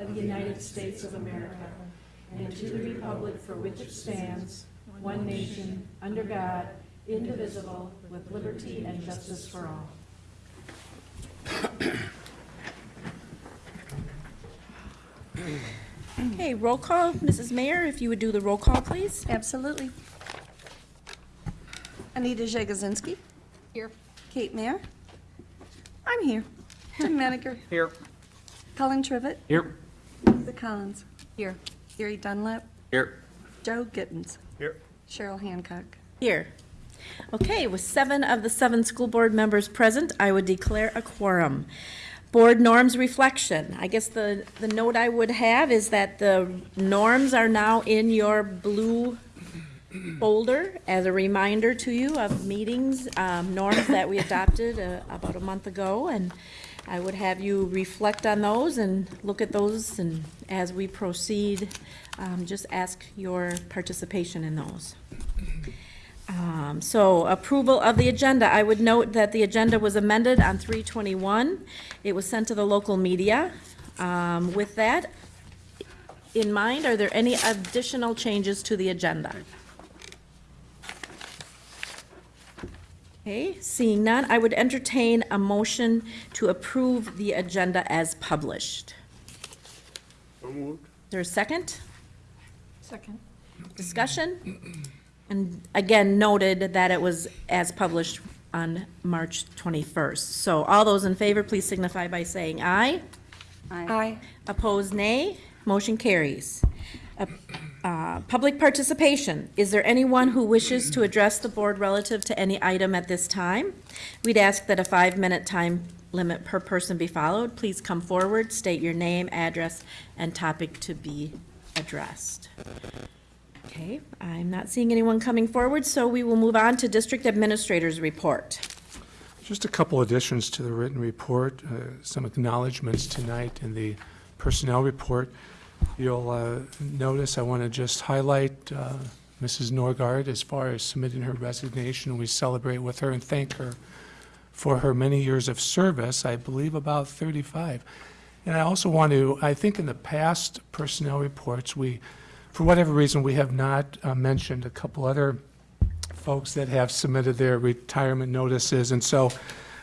of the United States of America and to the republic for which it stands, one nation, under God, indivisible, with liberty and justice for all. Okay, roll call. Mrs. Mayer, if you would do the roll call, please. Absolutely. Anita Jagosinski. Here. Kate Mayer. I'm here. Jim Meniger. Here. Colin Trivett. Here. Lisa Collins. Here. Gary Dunlap. Here. Joe Gittens. Here. Cheryl Hancock. Here. Okay, with seven of the seven school board members present, I would declare a quorum. Board norms reflection. I guess the, the note I would have is that the norms are now in your blue folder as a reminder to you of meetings, um, norms that we adopted uh, about a month ago. And I would have you reflect on those and look at those and as we proceed, um, just ask your participation in those. Um, So approval of the agenda. I would note that the agenda was amended on 321. It was sent to the local media. Um, With that in mind, are there any additional changes to the agenda? Okay, seeing none, I would entertain a motion to approve the agenda as published. Is there a second? Second. Discussion? And again, noted that it was as published on March 21st. So all those in favor, please signify by saying aye. Aye. Opposed, nay. Motion carries. Uh, uh, Public participation. Is there anyone who wishes to address the board relative to any item at this time? We'd ask that a five-minute time limit per person be followed. Please come forward, state your name, address, and topic to be addressed. Okay, I'm not seeing anyone coming forward, so we will move on to district administrators report. Just a couple additions to the written report, uh, some acknowledgements tonight in the personnel report. You'll uh, notice, I want to just highlight uh, Mrs. Norgard as far as submitting her resignation. We celebrate with her and thank her for her many years of service, I believe about 35. And I also want to, I think in the past personnel reports, we, for whatever reason, we have not uh, mentioned a couple other folks that have submitted their retirement notices. And so,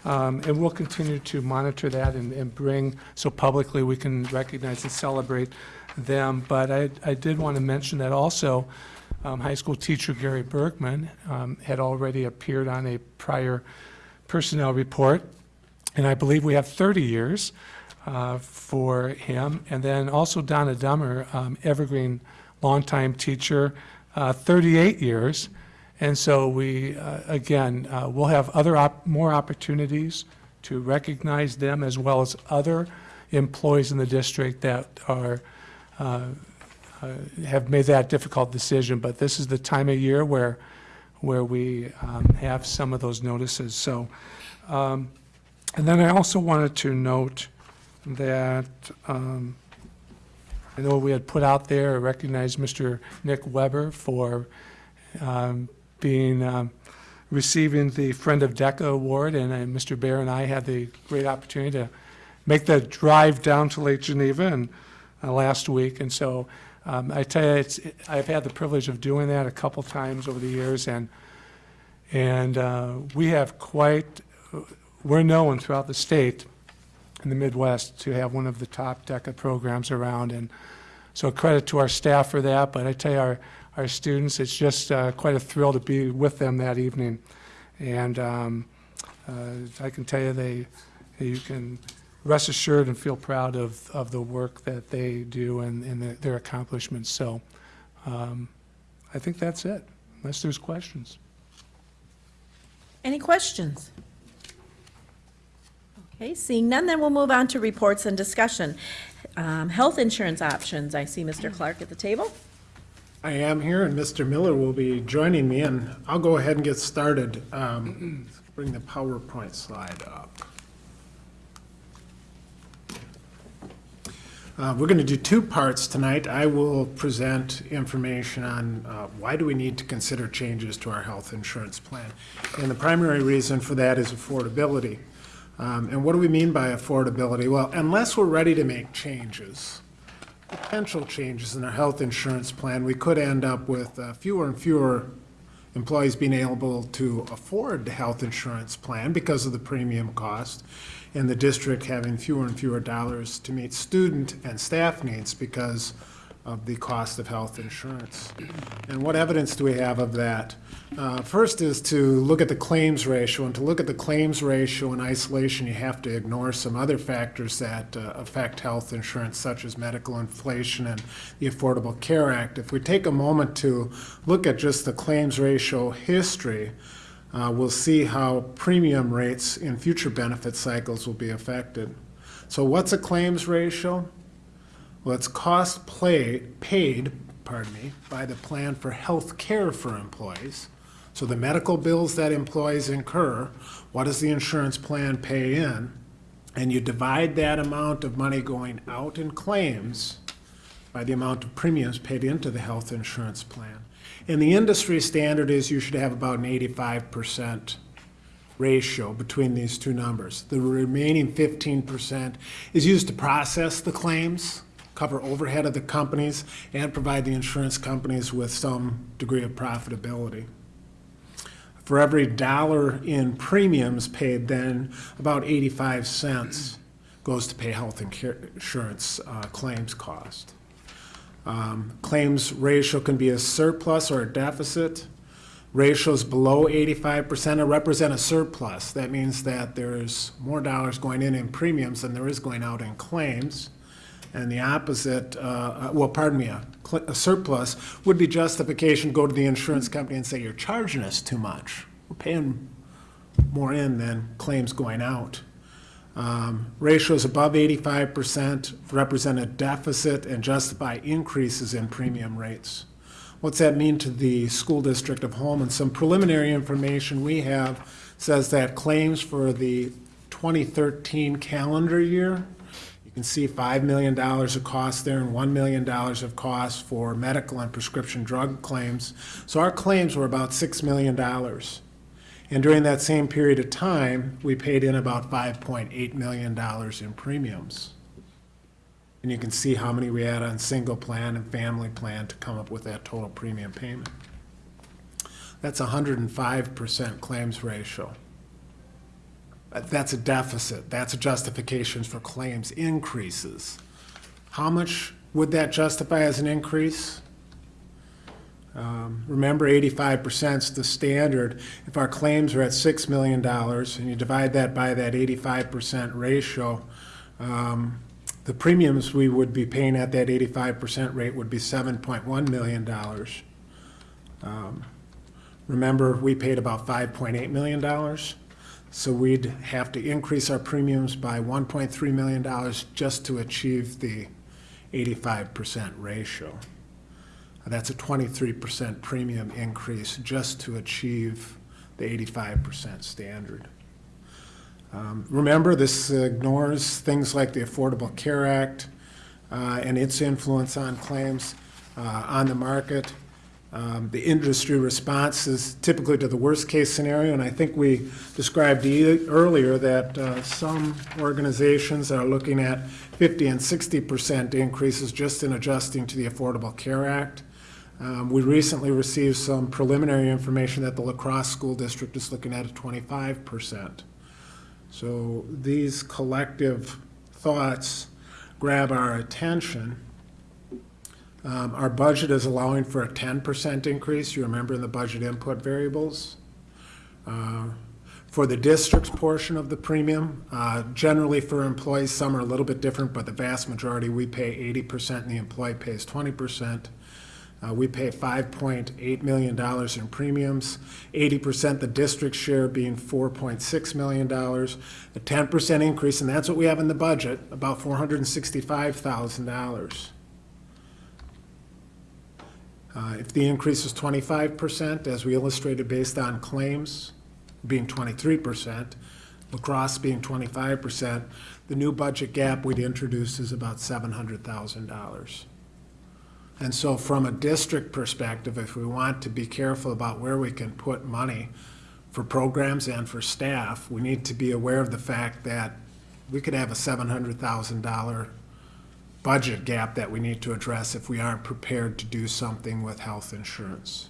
um, and we'll continue to monitor that and, and bring, so publicly we can recognize and celebrate them. But I, I did want to mention that also, um, high school teacher Gary Bergman um, had already appeared on a prior personnel report. And I believe we have 30 years uh, for him. And then also Donna Dummer, um, Evergreen longtime teacher, uh, 38 years. And so we, uh, again, uh, we'll have other, op- more opportunities to recognize them as well as other employees in the district that are, have made that difficult decision. But this is the time of year where, where we um, have some of those notices. So, um, and then I also wanted to note that um, I know we had put out there, recognized Mr. Nick Weber for um, being, um, receiving the Friend of DECA Award, and uh, Mr. Bear and I had the great opportunity to make the drive down to Lake Geneva and, uh, last week, and so um, I tell you, it's, I've had the privilege of doing that a couple times over the years, and, and uh, we have quite, we're known throughout the state in the Midwest to have one of the top DECA programs around, and so credit to our staff for that, but I tell you, our, our students, it's just uh, quite a thrill to be with them that evening. And um, uh, I can tell you, they, you can rest assured and feel proud of, of the work that they do and, and their- their accomplishments. So um, I think that's it, unless there's questions. Any questions? Okay, seeing none, then we'll move on to reports and discussion. Um, Health insurance options, I see Mr. Clark at the table. I am here, and Mr. Miller will be joining me, and I'll go ahead and get started. Um, Bring the PowerPoint slide up. Uh, We're going to do two parts tonight. I will present information on uh, why do we need to consider changes to our health insurance plan. And the primary reason for that is affordability. Um, And what do we mean by affordability? Well, unless we're ready to make changes, potential changes in our health insurance plan, we could end up with uh, fewer and fewer employees being able to afford the health insurance plan because of the premium cost, and the district having fewer and fewer dollars to meet student and staff needs because of the cost of health insurance. And what evidence do we have of that? Uh, First is to look at the claims ratio, and to look at the claims ratio in isolation, you have to ignore some other factors that uh, affect health insurance, such as medical inflation and the Affordable Care Act. If we take a moment to look at just the claims ratio history, uh, we'll see how premium rates in future benefit cycles will be affected. So what's a claims ratio? Well, it's cost play, paid, pardon me, by the plan for health care for employees. So the medical bills that employees incur, what does the insurance plan pay in? And you divide that amount of money going out in claims by the amount of premiums paid into the health insurance plan. And the industry standard is you should have about an eighty-five percent ratio between these two numbers. The remaining fifteen percent is used to process the claims, cover overhead of the companies, and provide the insurance companies with some degree of profitability. For every dollar in premiums paid, then about eighty-five cents goes to pay health insurance uh, claims cost. Um, Claims ratio can be a surplus or a deficit. Ratios below eighty-five percent represent a surplus. That means that there's more dollars going in in premiums than there is going out in claims. And the opposite, uh, well, pardon me, a a surplus would be justification, go to the insurance company and say, you're charging us too much. We're paying more in than claims going out. Um, Ratios above eighty-five percent represent a deficit and justify increases in premium rates. What's that mean to the school district of Holmen? Some preliminary information we have says that claims for the 2013 calendar year, you can see $5 million of cost there and $1 million of cost for medical and prescription drug claims. So our claims were about $6 million. And during that same period of time, we paid in about $5.8 million in premiums. And you can see how many we had on single plan and family plan to come up with that total premium payment. That's hundred and five percent claims ratio. That's a deficit. That's a justification for claims increases. How much would that justify as an increase? Um, Remember, 85% is the standard. If our claims are at six million dollars, and you divide that by that eighty-five percent ratio, um, the premiums we would be paying at that eighty-five percent rate would be seven point one million dollars. Um, Remember, we paid about five point eight million dollars, so we'd have to increase our premiums by one point three million dollars just to achieve the eighty-five percent ratio. That's a twenty-three percent premium increase just to achieve the eighty-five percent standard. Um, Remember, this ignores things like the Affordable Care Act uh, and its influence on claims uh, on the market. Um, The industry response is typically to the worst-case scenario, and I think we described e- earlier that uh, some organizations are looking at 50 and 60 percent increases just in adjusting to the Affordable Care Act. Um, We recently received some preliminary information that the La Crosse School District is looking at a 25 percent. So these collective thoughts grab our attention. Um, Our budget is allowing for a ten percent increase, you remember in the budget input variables? Uh, For the district's portion of the premium, uh, generally for employees, some are a little bit different, but the vast majority, we pay eighty percent and the employee pays twenty percent. Uh, We pay $5.8 million in premiums, 80% the district share being $4.6 million, a 10% increase, and that's what we have in the budget, about $465,000. Uh, If the increase is 25%, as we illustrated based on claims being 23%, La Crosse being 25%, the new budget gap we'd introduce is about $700,000. And so from a district perspective, if we want to be careful about where we can put money for programs and for staff, we need to be aware of the fact that we could have a seven hundred thousand dollar budget gap that we need to address if we aren't prepared to do something with health insurance.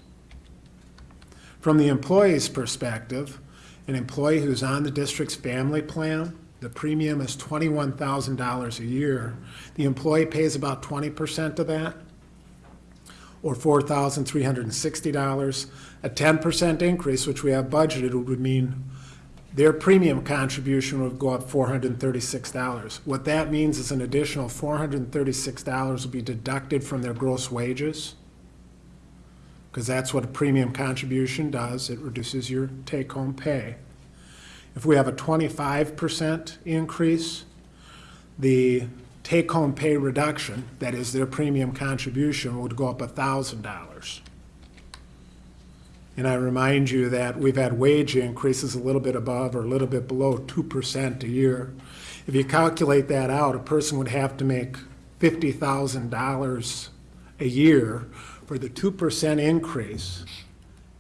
From the employee's perspective, an employee who's on the district's family plan, the premium is twenty-one thousand dollars a year. The employee pays about twenty percent of that, or four thousand three hundred and sixty dollars. A ten percent increase, which we have budgeted, would mean their premium contribution would go up four hundred and thirty-six dollars. What that means is an additional four hundred and thirty-six dollars will be deducted from their gross wages because that's what a premium contribution does. It reduces your take-home pay. If we have a twenty-five percent increase, the take-home pay reduction, that is their premium contribution, would go up thousand dollars. And I remind you that we've had wage increases a little bit above or a little bit below two percent a year. If you calculate that out, a person would have to make fifty thousand dollars a year for the two percent increase,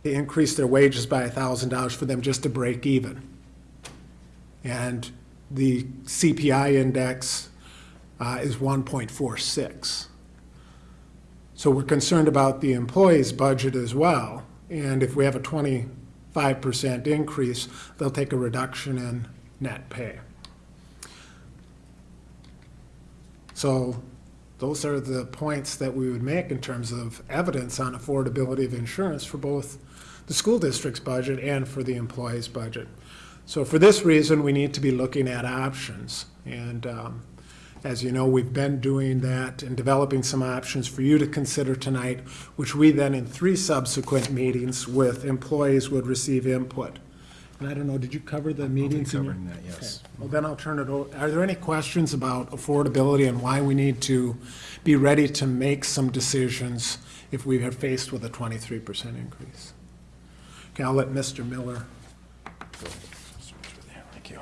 to increase their wages by thousand dollars for them just to break even. And the CPI index uh, is one point four six. So we're concerned about the employee's budget as well. And if we have a twenty-five percent increase, they'll take a reduction in net pay. So those are the points that we would make in terms of evidence on affordability of insurance for both the school district's budget and for the employee's budget. So for this reason, we need to be looking at options. And um, as you know, we've been doing that and developing some options for you to consider tonight, which we then in three subsequent meetings with employees would receive input. And I don't know, did you cover the meetings? in your- covering that, yes. Okay. Well, then I'll turn it over. Are there any questions about affordability and why we need to be ready to make some decisions if we are faced with a twenty-three percent increase? Okay, I'll let Mr. Miller. Thank you.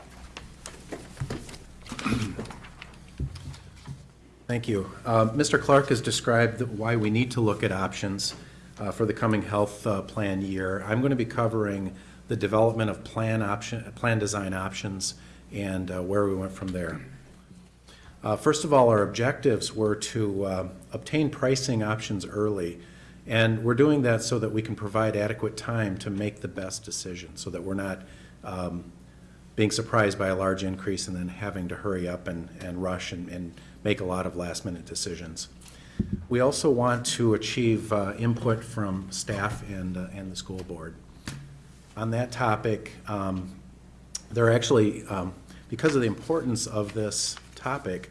Thank you. Uh, Mr. Clark has described why we need to look at options uh, for the coming health uh, plan year. I'm going to be covering the development of plan option, plan design options and uh, where we went from there. Uh, First of all, our objectives were to uh, obtain pricing options early, and we're doing that so that we can provide adequate time to make the best decision, so that we're not um, being surprised by a large increase and then having to hurry up and, and rush and, and make a lot of last-minute decisions. We also want to achieve uh, input from staff and, uh, and the school board. On that topic, um, there are actually, um, because of the importance of this topic,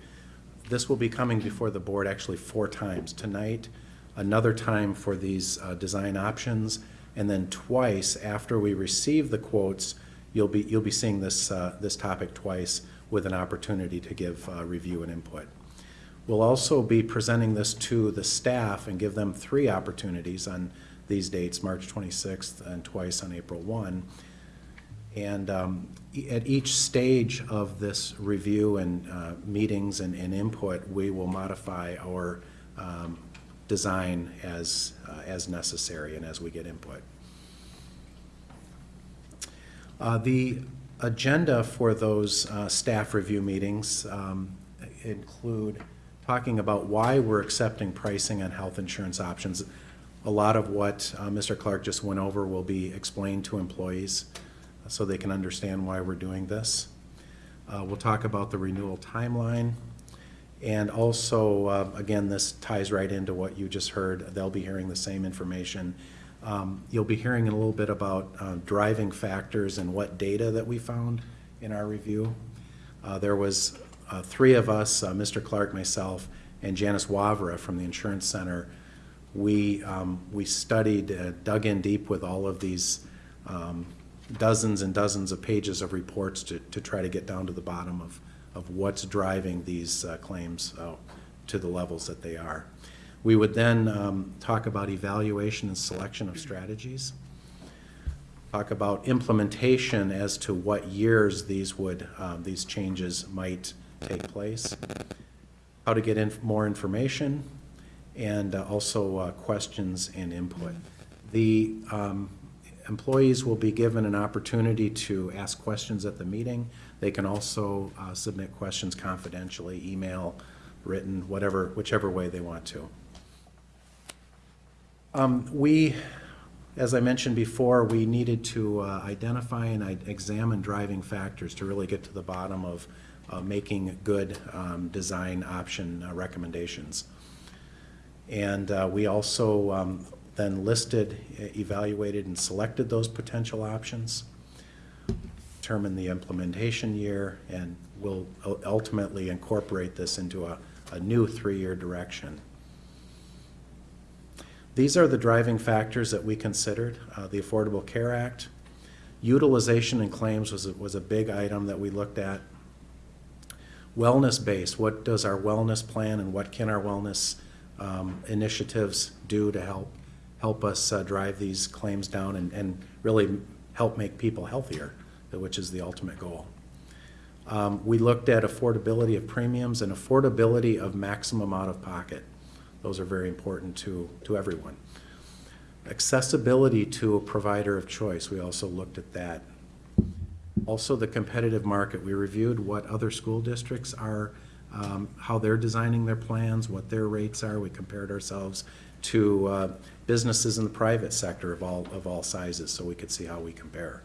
this will be coming before the board actually four times. Tonight, another time for these uh, design options, and then twice after we receive the quotes, you'll be, you'll be seeing this, uh, this topic twice with an opportunity to give uh, review and input. We'll also be presenting this to the staff and give them three opportunities on these dates, March 26th and twice on April 1. And um, at each stage of this review and uh, meetings and and input, we will modify our um, design as, uh, as necessary and as we get input. Uh, The agenda for those uh, staff review meetings um, include talking about why we're accepting pricing on health insurance options. A lot of what uh, Mr. Clark just went over will be explained to employees so they can understand why we're doing this. Uh, We'll talk about the renewal timeline. And also, uh, again, this ties right into what you just heard. They'll be hearing the same information. Um, You'll be hearing a little bit about uh, driving factors and what data that we found in our review. Uh, There was uh, three of us, uh, Mr. Clark, myself, and Janice Wavra from the Insurance Center. We, um, we studied, uh, dug in deep with all of these um, dozens and dozens of pages of reports to, to try to get down to the bottom of, of what's driving these uh, claims uh, to the levels that they are. We would then um, talk about evaluation and selection of strategies talk about implementation as to what years these would, um, these changes might take place, how to get in more information, and uh, also uh, questions and input. The um, employees will be given an opportunity to ask questions at the meeting. They can also uh, submit questions confidentially, email written, whatever, whichever way they want to. Um, We, as I mentioned before, we needed to uh, identify and examine driving factors to really get to the bottom of uh, making good um, design option uh, recommendations. And uh, we also um, then listed, evaluated, and selected those potential options, determined the implementation year, and will ultimately incorporate this into a, a new three-year direction. These are the driving factors that we considered. Uh, The Affordable Care Act, utilization and claims was, was a big item that we looked at. Wellness base, what does our wellness plan and what can our wellness um, initiatives do to help, help us uh, drive these claims down and, and really help make people healthier, which is the ultimate goal. Um, We looked at affordability of premiums and affordability of maximum out-of-pocket. Those are very important to, to everyone. Accessibility to a provider of choice, we also looked at that. Also, the competitive market, we reviewed what other school districts are, um, how they're designing their plans, what their rates are. We compared ourselves to uh, businesses in the private sector of all, of all sizes, so we could see how we compare.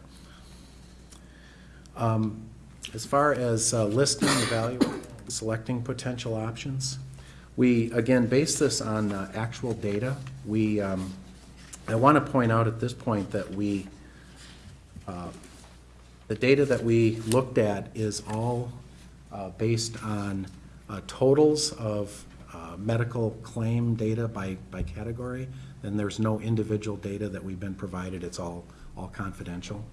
Um, As far as uh, listing, evaluating, selecting potential options, we, again, base this on uh, actual data. We, um, I want to point out at this point that we, uh, the data that we looked at is all uh, based on uh, totals of uh, medical claim data by, by category, and there's no individual data that we've been provided. It's all, all confidential.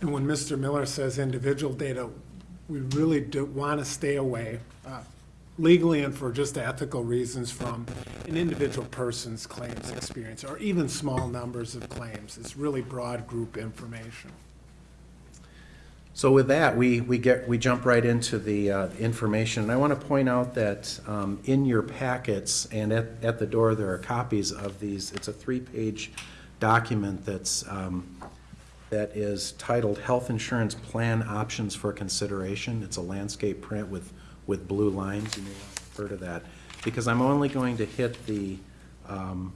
And when Mr. Miller says individual data, we really do want to stay away uh, legally and for just ethical reasons from an individual person's claims experience or even small numbers of claims. It's really broad group information. So with that, we, we get, we jump right into the uh, information. And I want to point out that um, in your packets and at, at the door, there are copies of these. It's a three-page document that's, um, that is titled Health Insurance Plan Options for Consideration. It's a landscape print with, with blue lines. You may refer to that. Because I'm only going to hit the, um,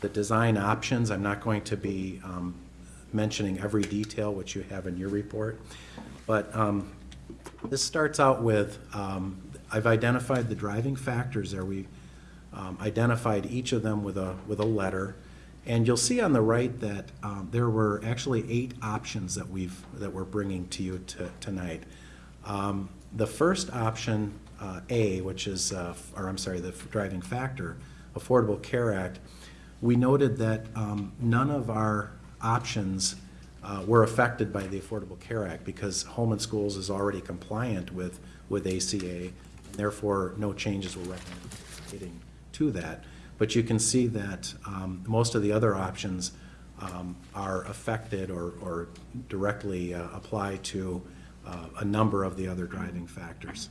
the design options. I'm not going to be um, mentioning every detail which you have in your report. But um, this starts out with, um, I've identified the driving factors there. We um, identified each of them with a, with a letter. And you'll see on the right that um, there were actually eight options that we've, that we're bringing to you to- tonight. Um, The first option, uh, A, which is, uh, or I'm sorry, the driving factor, Affordable Care Act, we noted that um, none of our options uh, were affected by the Affordable Care Act because Holmen Schools is already compliant with, with ACA, therefore no changes were recommended to that. But you can see that um, most of the other options um, are affected or, or directly uh, apply to uh, a number of the other driving factors.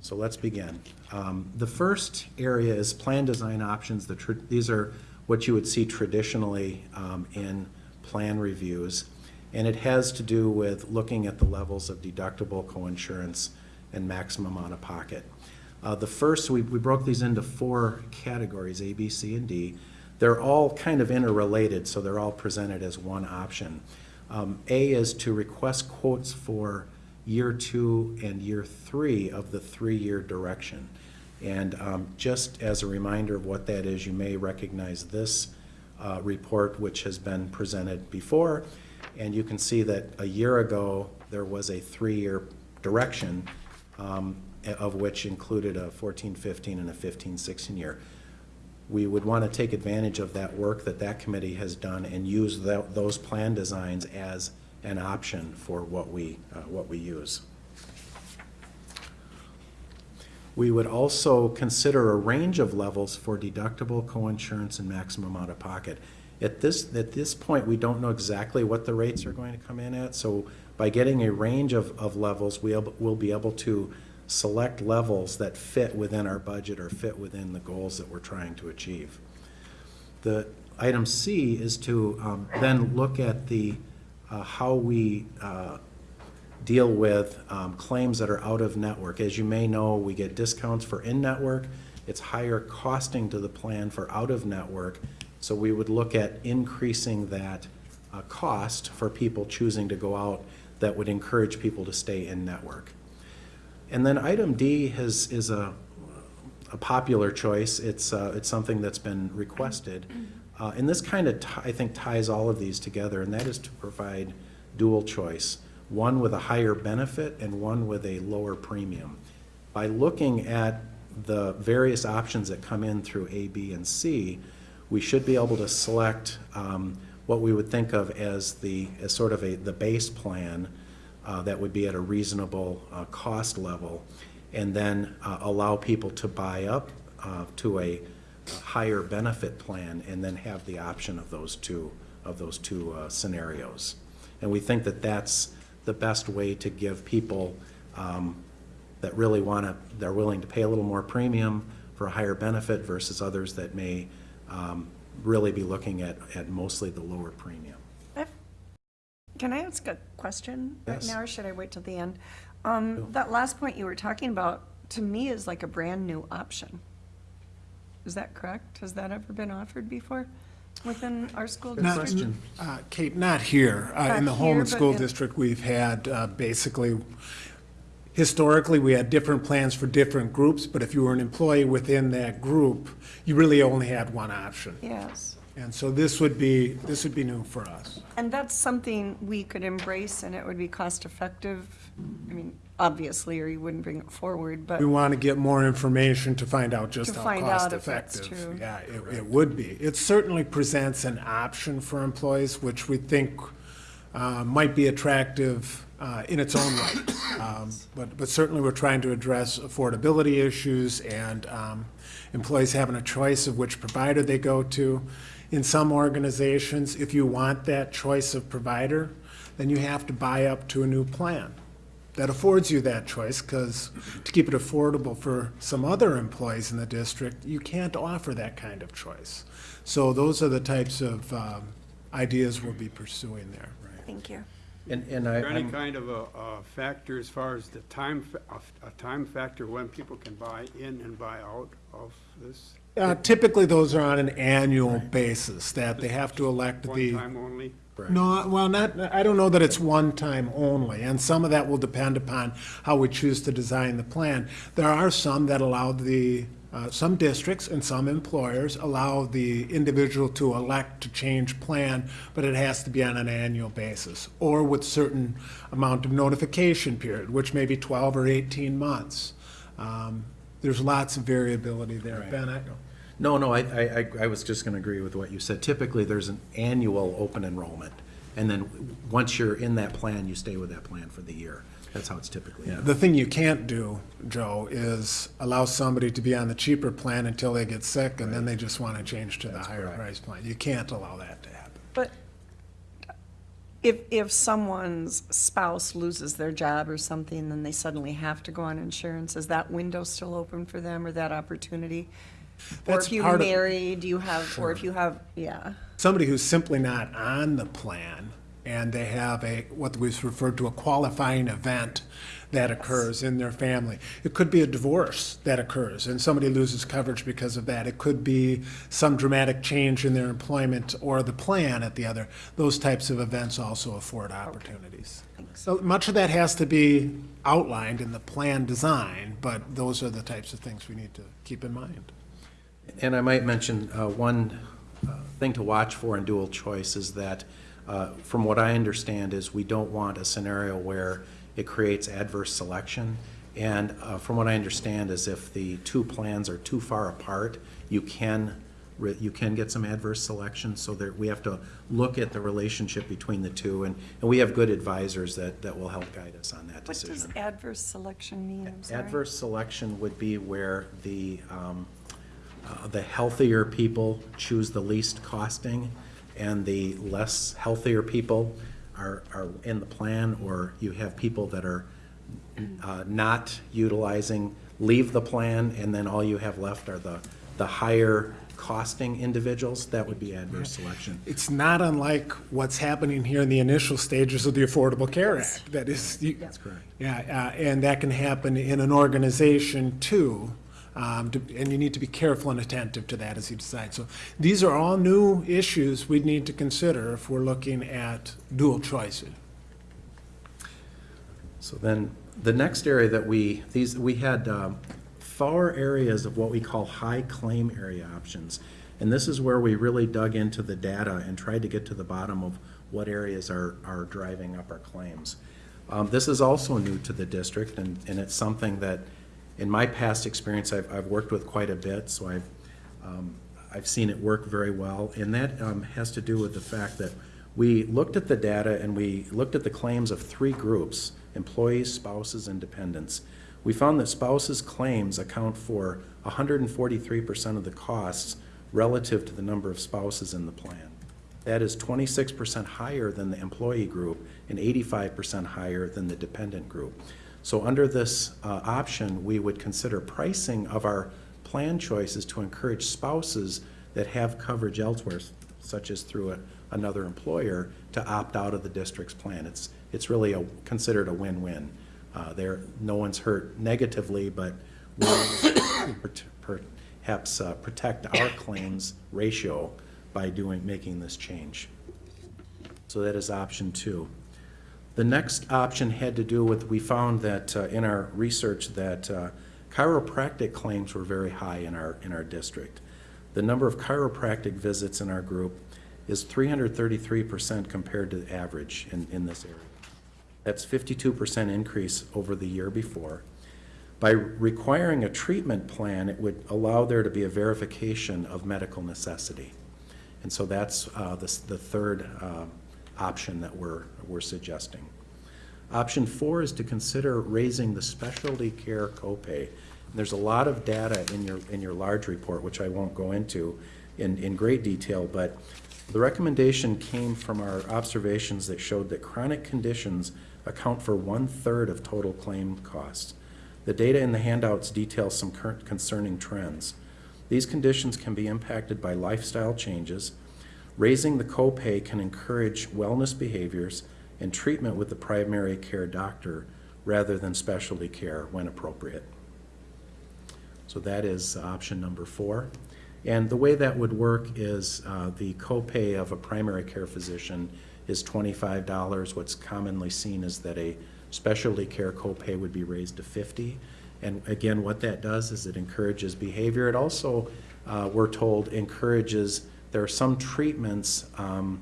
So let's begin. Um, The first area is plan design options. The These are what you would see traditionally um, in plan reviews. And it has to do with looking at the levels of deductible, coinsurance, and maximum out-of-pocket. Uh, The first, we we broke these into four categories, A, B, C, and D. They're all kind of interrelated, so they're all presented as one option. Um, A is to request quotes for year two and year three of the three-year direction. And um, just as a reminder of what that is, you may recognize this uh, report, which has been presented before. And you can see that a year ago, there was a three-year direction, um, of which included a 14-15 and a 15-16 year. We would want to take advantage of that work that that committee has done and use tho- those plan designs as an option for what we, uh, what we use. We would also consider a range of levels for deductible, coinsurance, and maximum out-of-pocket. At this, at this point, we don't know exactly what the rates are going to come in at, so by getting a range of, of levels, we'll, we'll be able to select levels that fit within our budget or fit within the goals that we're trying to achieve. The item C is to um, then look at the, uh, how we uh, deal with um, claims that are out of network. As you may know, we get discounts for in-network. It's higher costing to the plan for out-of-network. So we would look at increasing that uh, cost for people choosing to go out that would encourage people to stay in-network. And then item D has, is a, a popular choice. It's, uh, it's something that's been requested. Uh, and this kind of, I think, ties all of these together, and that is to provide dual choice, one with a higher benefit and one with a lower premium. By looking at the various options that come in through A, B, and C, we should be able to select um, what we would think of as the, as sort of a, the base plan uh, that would be at a reasonable uh, cost level, and then uh, allow people to buy up uh, to a higher benefit plan, and then have the option of those two, of those two uh, scenarios. And we think that that's the best way to give people um, that really want to, they're willing to pay a little more premium for a higher benefit versus others that may um, really be looking at, at mostly the lower premium. Can I ask a question right now, or should I wait till the end? Um, that last point you were talking about, to me, is like a brand-new option. Is that correct? Has that ever been offered before within our school Good district? question. Uh, Kate, not here. Uh, In the Holmen here, but School in- District, we've had uh, basically, historically, we had different plans for different groups, but if you were an employee within that group, you really only had one option. Yes. And so this would be, this would be new for us. And that's something we could embrace and it would be cost-effective? I mean, obviously, or you wouldn't bring it forward, but, We want to get more information to find out just To how find out if cost-effective. that's true. Yeah, it, it would be. It certainly presents an option for employees, which we think uh, might be attractive uh, in its own right. Um, But, but certainly, we're trying to address affordability issues and um, employees having a choice of which provider they go to. In some organizations, if you want that choice of provider, then you have to buy up to a new plan that affords you that choice, because to keep it affordable for some other employees in the district, you can't offer that kind of choice. So those are the types of um, ideas we'll be pursuing there. thank you. And, and I, Is there any I'm- kind of a, a factor as far as the time, a, a time factor when people can buy in and buy out of this? Uh, Typically, those are on an annual basis, that they have to elect One the. time only? No, well, not, I don't know that it's one time only, and some of that will depend upon how we choose to design the plan. There are some that allow the, uh, some districts and some employers allow the individual to elect to change plan, but it has to be on an annual basis, or with certain amount of notification period, which may be twelve or eighteen months. Um, There's lots of variability there. Ben, I, no, no, I, I, I- I was just gonna agree with what you said. Typically, there's an annual open enrollment. And then, once you're in that plan, you stay with that plan for the year. That's how it's typically done. The thing you can't do, Joe, is allow somebody to be on the cheaper plan until they get sick, and then they just want to change to the higher correct. price plan. You can't allow that to happen. But if, if someone's spouse loses their job or something, then they suddenly have to go on insurance, is that window still open for them or that opportunity? Or if you're part of- married, you have, or if you have, yeah, Somebody who's simply not on the plan, and they have a, what was referred to a qualifying event that occurs in their family. It could be a divorce that occurs, and somebody loses coverage because of that. It could be some dramatic change in their employment or the plan at the other. Those types of events also afford opportunities. So much of that has to be outlined in the plan design, but those are the types of things we need to keep in mind. And I might mention, uh, one uh, thing to watch for in dual choice is that, uh, from what I understand, is we don't want a scenario where it creates adverse selection. And uh, from what I understand is if the two plans are too far apart, you can, you can get some adverse selection. So there, we have to look at the relationship between the two, and, and we have good advisors that, that will help guide us on that what does adverse selection mean? Adverse selection would be where the, um, uh, the healthier people choose the least costing, and the less healthier people are, are in the plan, or you have people that are uh, not utilizing, leave the plan, and then all you have left are the, the higher costing individuals, that would be adverse selection. It's not unlike what's happening here in the initial stages of the Affordable Care Act. That is. That's correct. Yeah, uh, and that can happen in an organization too. Um, to- And you need to be careful and attentive to that as you decide. So these are all new issues we need to consider if we're looking at dual choices. So then, the next area that we, these, we had um, four areas of what we call high claim area options. And this is where we really dug into the data and tried to get to the bottom of what areas are, are driving up our claims. Um, This is also new to the district, and, and it's something that, in my past experience, I've, I've worked with quite a bit, so I've, um, I've seen it work very well. And that um, has to do with the fact that we looked at the data and we looked at the claims of three groups, employees, spouses, and dependents. We found that spouses' claims account for 143% of the costs relative to the number of spouses in the plan. That is 26% higher than the employee group and 85% higher than the dependent group. So under this uh, option, we would consider pricing of our plan choices to encourage spouses that have coverage elsewhere, such as through a- another employer, to opt out of the district's plan. It's, it's really a, considered a win-win. Uh, There, no one's hurt negatively, but we perhaps uh, protect our claims ratio by doing, making this change. So that is option two. The next option had to do with, we found that uh, in our research that uh, chiropractic claims were very high in our, in our district. The number of chiropractic visits in our group is 333% compared to the average in, in this area. That's 52% increase over the year before. By requiring a treatment plan, it would allow there to be a verification of medical necessity. And so that's uh, the, the third uh, option that we're, we're suggesting. Option four is to consider raising the specialty care copay. And There's a lot of data in your, in your large report, which I won't go into in, in great detail, but the recommendation came from our observations that showed that chronic conditions account for one-third of total claim costs. The data in the handouts detail some current concerning trends. These conditions can be impacted by lifestyle changes. Raising the copay can encourage wellness behaviors and treatment with the primary care doctor rather than specialty care when appropriate. So that is option number four. And the way that would work is uh, the copay of a primary care physician is twenty-five dollars. What's commonly seen is that a specialty care copay would be raised to fifty. And again, what that does is it encourages behavior. It also, uh, we're told, encourages, there are some treatments um,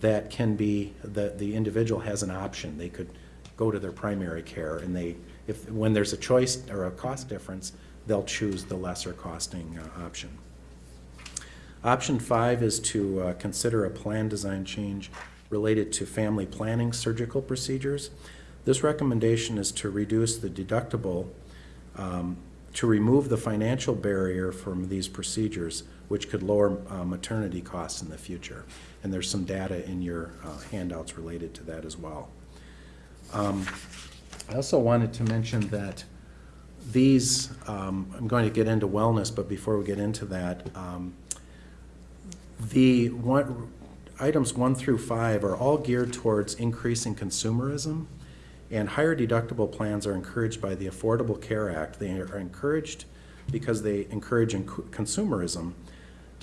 that can be, that the individual has an option. They could go to their primary care and they, if, when there's a choice or a cost difference, they'll choose the lesser costing uh, option. Option five is to uh, consider a plan design change related to family planning surgical procedures. This recommendation is to reduce the deductible, um, to remove the financial barrier from these procedures, which could lower uh, maternity costs in the future. And there's some data in your uh, handouts related to that as well. Um, I also wanted to mention that these, um, I'm going to get into wellness, but before we get into that, um, the one, items one through five are all geared towards increasing consumerism, and higher deductible plans are encouraged by the Affordable Care Act. They are encouraged because they encourage consumerism.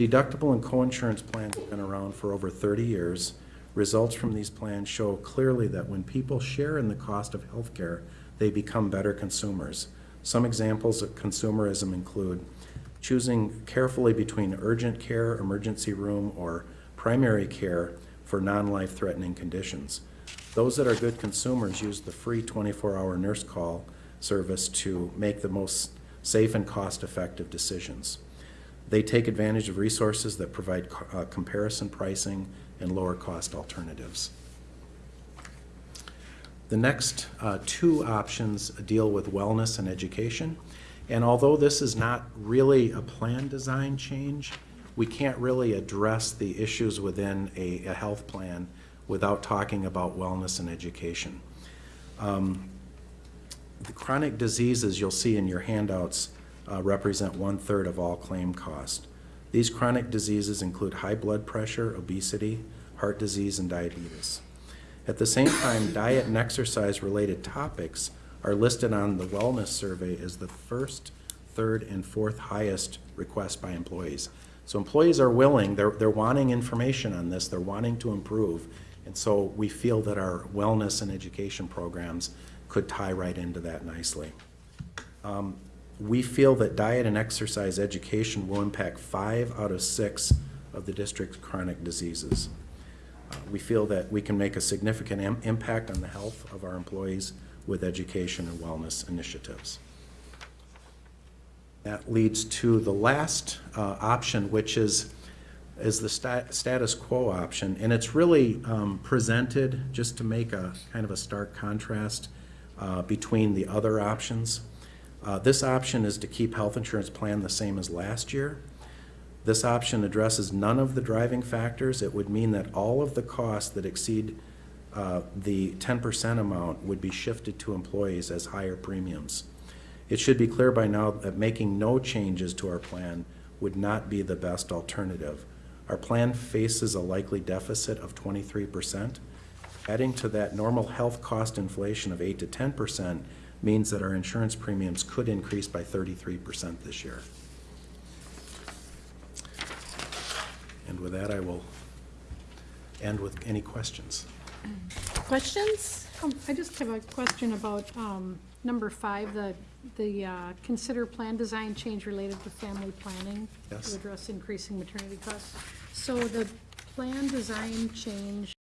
Deductible and coinsurance plans have been around for over 30 years. Results from these plans show clearly that when people share in the cost of health care, they become better consumers. Some examples of consumerism include choosing carefully between urgent care, emergency room, or primary care for non-life threatening conditions. Those that are good consumers use the free 24-hour nurse call service to make the most safe and cost-effective decisions. They take advantage of resources that provide uh, comparison pricing and lower cost alternatives. The next uh, two options deal with wellness and education. And although this is not really a plan design change, we can't really address the issues within a, a health plan without talking about wellness and education. Um, The chronic diseases you'll see in your handouts uh, represent one-third of all claim cost. These chronic diseases include high blood pressure, obesity, heart disease, and diabetes. At the same time, diet and exercise-related topics are listed on the wellness survey as the first, third, and fourth highest request by employees. So employees are willing, they're, they're wanting information on this, they're wanting to improve, and so we feel that our wellness and education programs could tie right into that nicely. Um, We feel that diet and exercise education will impact five out of six of the district's chronic diseases. Uh, We feel that we can make a significant im- impact on the health of our employees with education and wellness initiatives. That leads to the last uh, option, which is, is the sta- status quo option. And it's really um, presented just to make a kind of a stark contrast uh, between the other options. Uh, This option is to keep health insurance plan the same as last year. This option addresses none of the driving factors. It would mean that all of the costs that exceed uh, the 10% amount would be shifted to employees as higher premiums. It should be clear by now that making no changes to our plan would not be the best alternative. Our plan faces a likely deficit of 23%. Adding to that normal health cost inflation of 8 to 10% means that our insurance premiums could increase by 33% this year. And with that, I will end with any questions. Questions? Um, I just have a question about um, number five, the, the uh, consider plan design change related to family planning Yes. to address increasing maternity costs. So the plan design change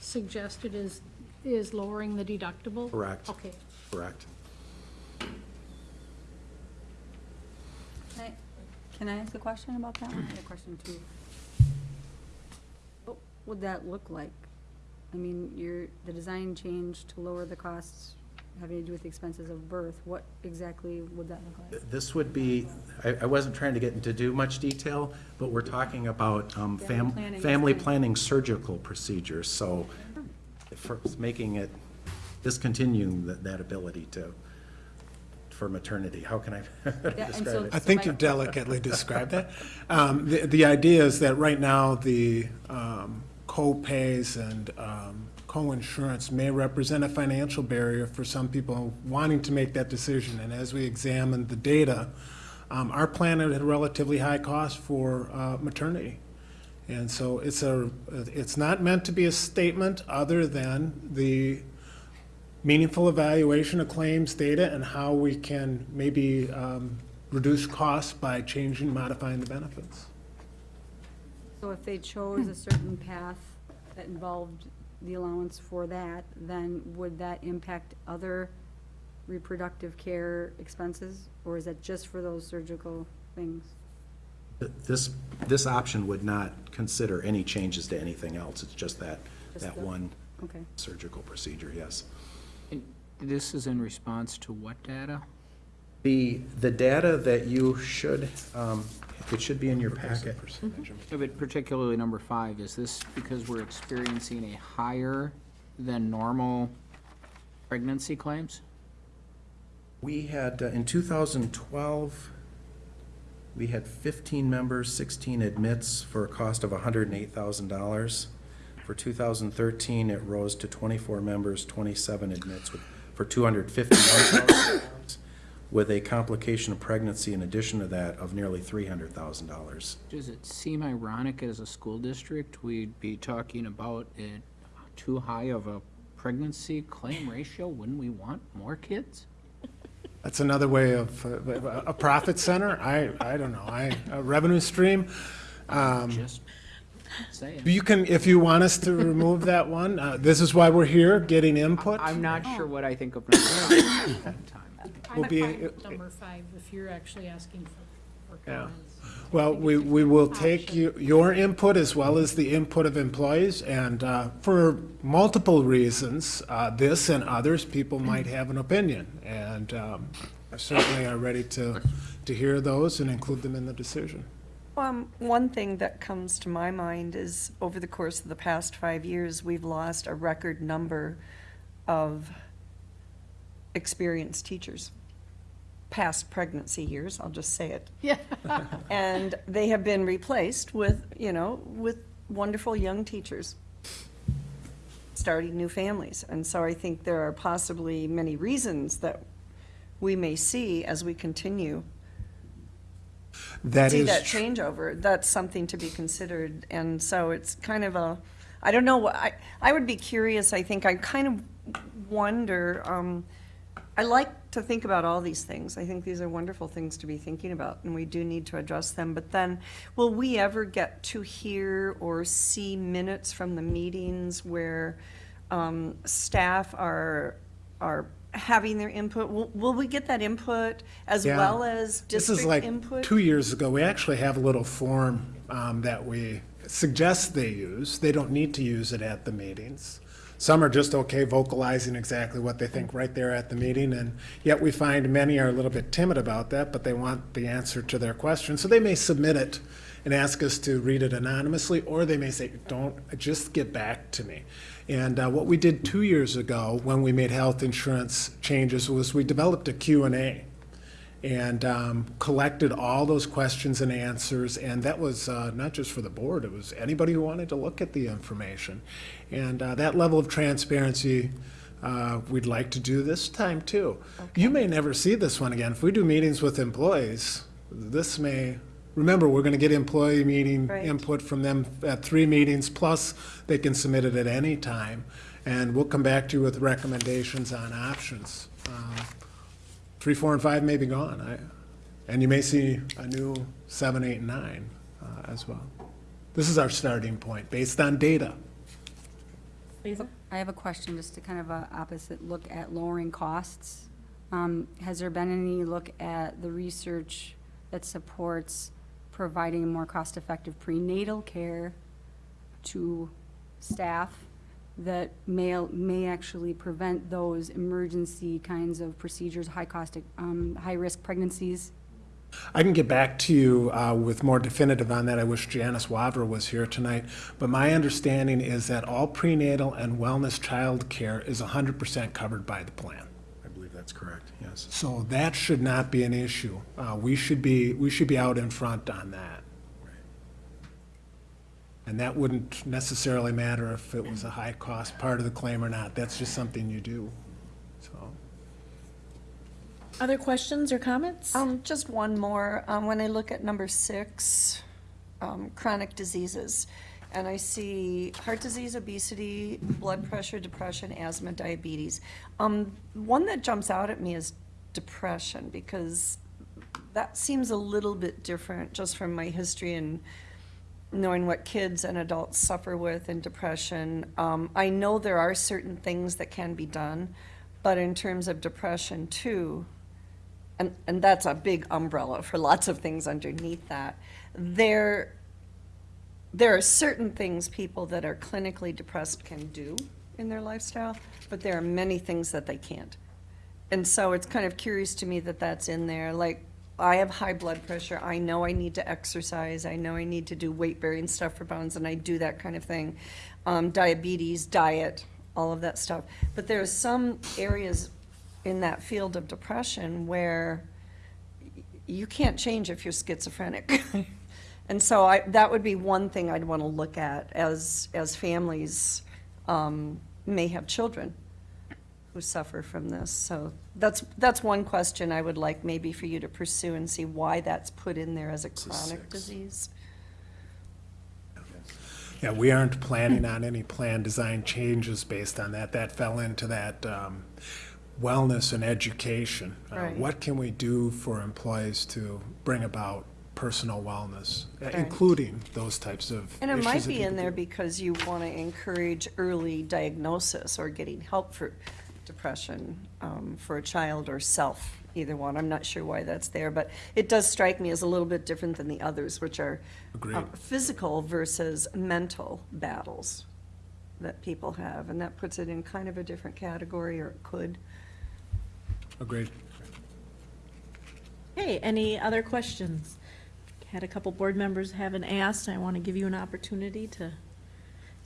suggested is, is lowering the deductible? Correct. Okay. Correct. Can I- Can I ask a question about that? I had a question too. What would that look like? I mean, your, the design change to lower the costs having to do with the expenses of birth, what exactly would that look like? This would be, I, I wasn't trying to get into too much detail, but we're talking about um, Family fam, planning is family fine. planning surgical procedures, so for making it, discontinuing that, that ability to, for maternity, how can I and describe so- it? I think you've delicately described that. Um, The, the idea is that right now, the um, co-pays and um, co-insurance may represent a financial barrier for some people wanting to make that decision. And as we examine the data, um, our plan had a relatively high cost for uh, maternity. And so it's a, it's not meant to be a statement other than the meaningful evaluation of claims data and how we can maybe um, reduce costs by changing, modifying the benefits. So if they chose a certain path that involved the allowance for that, then would that impact other reproductive care expenses? Or is that just for those surgical things? This, this option would not consider any changes to anything else, it's just that, Just that the- one Okay. surgical procedure, yes. And This is in response to what data? The, the data that you should, um, it should be in your packet. Yeah, But particularly number five, is this because we're experiencing a higher than normal pregnancy claims? We had, uh, in 2012, we had 15 members, 16 admits for a cost of $108,000. For 2013, it rose to 24 members, 27 admits with- for $250 with a complication of pregnancy in addition to that of nearly $300,000. Does it seem ironic as a school district, we'd be talking about it too high of a pregnancy claim ratio? Wouldn't we want more kids? That's another way of, uh, a profit center, I, I don't know, I, a revenue stream. Um, Just saying. You can, if you want us to remove that one, uh, this is why we're here, getting input. I'm not sure what I think of number five at that time. Will I'm be- fine with number five, if you're actually asking for, for Yeah. comments. Well, we, we will take you, your input as well as the input of employees, and uh, for multiple reasons, uh, this and others, people might have an opinion, and um, I certainly are ready to, to hear those and include them in the decision. Um, one thing that comes to my mind is, over the course of the past five years, we've lost a record number of experienced teachers. past pregnancy years, I'll just say it. Yeah. And they have been replaced with, you know, with wonderful young teachers starting new families. And so I think there are possibly many reasons that we may see as we continue That see is, that changeover, that's something to be considered. And so it's kind of a, I don't know, I, I would be curious, I think, I kind of wonder, um, I like to think about all these things. I think these are wonderful things to be thinking about, and we do need to address them. But then, will we ever get to hear or see minutes from the meetings where um, staff are, are having their input? Will, will we get that input as Yeah. well as this district is like, input? two years ago, we actually have a little form um, that we suggest they use. They don't need to use it at the meetings. Some are just okay vocalizing exactly what they think right there at the meeting, and yet we find many are a little bit timid about that, but they want the answer to their question. So they may submit it and ask us to read it anonymously, or they may say, don't, just get back to me. And uh, what we did two years ago, when we made health insurance changes, was we developed a Q and A and um, collected all those questions and answers. And that was uh, not just for the board, it was anybody who wanted to look at the information. And uh, that level of transparency, uh, we'd like to do this time too. You may never see this one again. If we do meetings with employees, this may, remember, we're going to get employee meeting Right. input from them at three meetings, plus they can submit it at any time. And we'll come back to you with recommendations on options. Um, three, four, and five may be gone. I, and you may see a new seven, eight, and nine uh, as well. This is our starting point, based on data. Lisa? I have a question, just to kind of a opposite look at lowering costs. Um, Has there been any look at the research that supports providing more cost-effective prenatal care to staff that may, may actually prevent those emergency kinds of procedures, high-cost, um, high-risk pregnancies? I can get back to you uh, with more definitive on that. I wish Janice Wavra was here tonight. But my understanding is that all prenatal and wellness child care is 100% covered by the plan. I believe that's correct, yes. So that should not be an issue. Uh, We should be, we should be out in front on that. And that wouldn't necessarily matter if it was a high-cost part of the claim or not. That's just something you do, so. Other questions or comments? Um, just one more. Um, when I look at number six, um, chronic diseases, and I see heart disease, obesity, blood pressure, depression, asthma, diabetes. Um, one that jumps out at me is depression, because that seems a little bit different just from my history and knowing what kids and adults suffer with in depression. Um, I know there are certain things that can be done, but in terms of depression too, and, and that's a big umbrella for lots of things underneath that. There, there are certain things people that are clinically depressed can do in their lifestyle, but there are many things that they can't. And so it's kind of curious to me that that's in there, like, I have high blood pressure, I know I need to exercise, I know I need to do weight-bearing stuff for bones, and I do that kind of thing. Um, diabetes, diet, all of that stuff. But there are some areas in that field of depression where you can't change if you're schizophrenic. And so I, that would be one thing I'd want to look at as, as families um, may have children who suffer from this. So that's, that's one question I would like maybe for you to pursue and see why that's put in there as a is chronic six. disease. Yeah, we aren't planning on any plan design changes based on that. That fell into that um, wellness and education. Uh, Right. What can we do for employees to bring about personal wellness, uh, Right. including those types of And it issues might that be in there do? because you want to encourage early diagnosis or getting help for depression um, for a child or self, either one. I'm not sure why that's there, but it does strike me as a little bit different than the others, which are Agreed. um, physical versus mental battles that people have. And that puts it in kind of a different category, or it could. Agreed. Okay, any other questions? Had a couple board members haven't asked. I want to give you an opportunity to,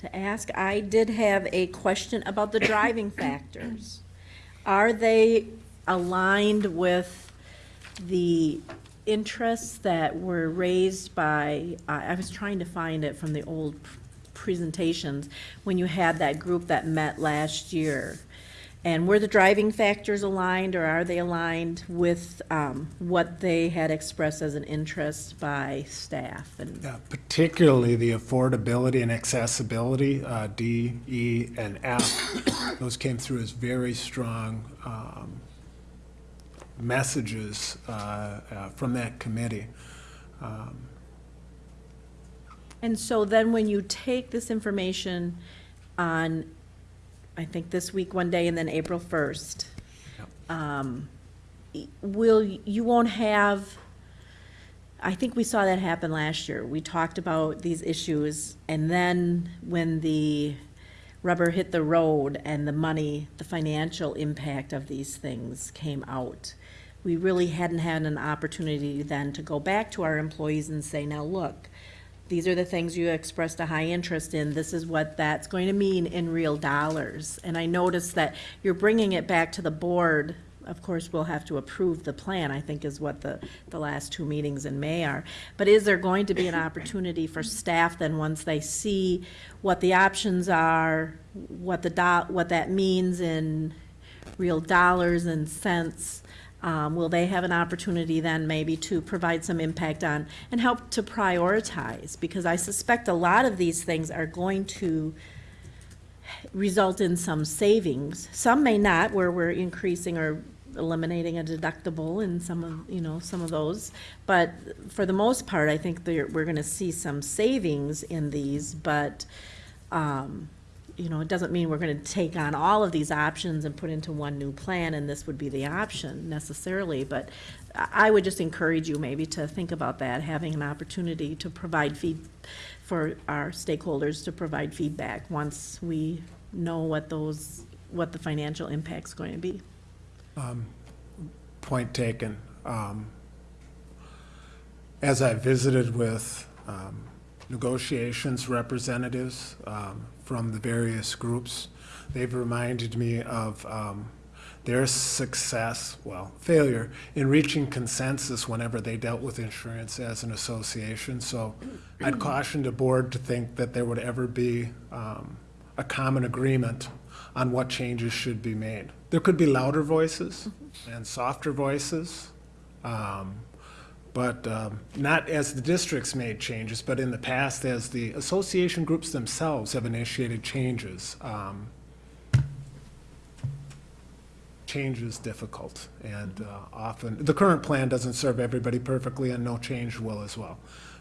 to ask. I did have a question about the driving factors. Are they aligned with the interests that were raised by, I I was trying to find it from the old presentations, when you had that group that met last year. And were the driving factors aligned, or are they aligned with um, what they had expressed as an interest by staff? And Yeah, particularly the affordability and accessibility, uh, D, E, and F. Those came through as very strong um, messages uh, uh, from that committee. Um, And so then when you take this information on, I think this week, one day, and then April 1st, um, y- will, you won't have, I think we saw that happen last year. We talked about these issues, and then when the rubber hit the road and the money, the financial impact of these things came out, we really hadn't had an opportunity then to go back to our employees and say, now, look, these are the things you expressed a high interest in, this is what that's going to mean in real dollars. And I noticed that you're bringing it back to the board, of course, we'll have to approve the plan, I think is what the, the last two meetings in May are. But is there going to be an opportunity for staff then, once they see what the options are, what the do, what that means in real dollars and cents, um, will they have an opportunity then maybe to provide some impact on and help to prioritize? Because I suspect a lot of these things are going to result in some savings. Some may not, where we're increasing or eliminating a deductible in some of, you know, some of those. But for the most part, I think we're gonna see some savings in these, but, um, you know, it doesn't mean we're gonna take on all of these options and put into one new plan, and this would be the option necessarily, but I would just encourage you maybe to think about that, having an opportunity to provide feed, for our stakeholders to provide feedback once we know what those, what the financial impact's going to be. Point taken. Um, As I visited with um, negotiations representatives um, from the various groups, they've reminded me of um, their success, well, failure, in reaching consensus whenever they dealt with insurance as an association. So I'd caution the board to think that there would ever be um, a common agreement on what changes should be made. There could be louder voices and softer voices, um, but um, not as the districts made changes, but in the past as the association groups themselves have initiated changes. Um, Change is difficult, and uh, often, the current plan doesn't serve everybody perfectly, and no change will as well.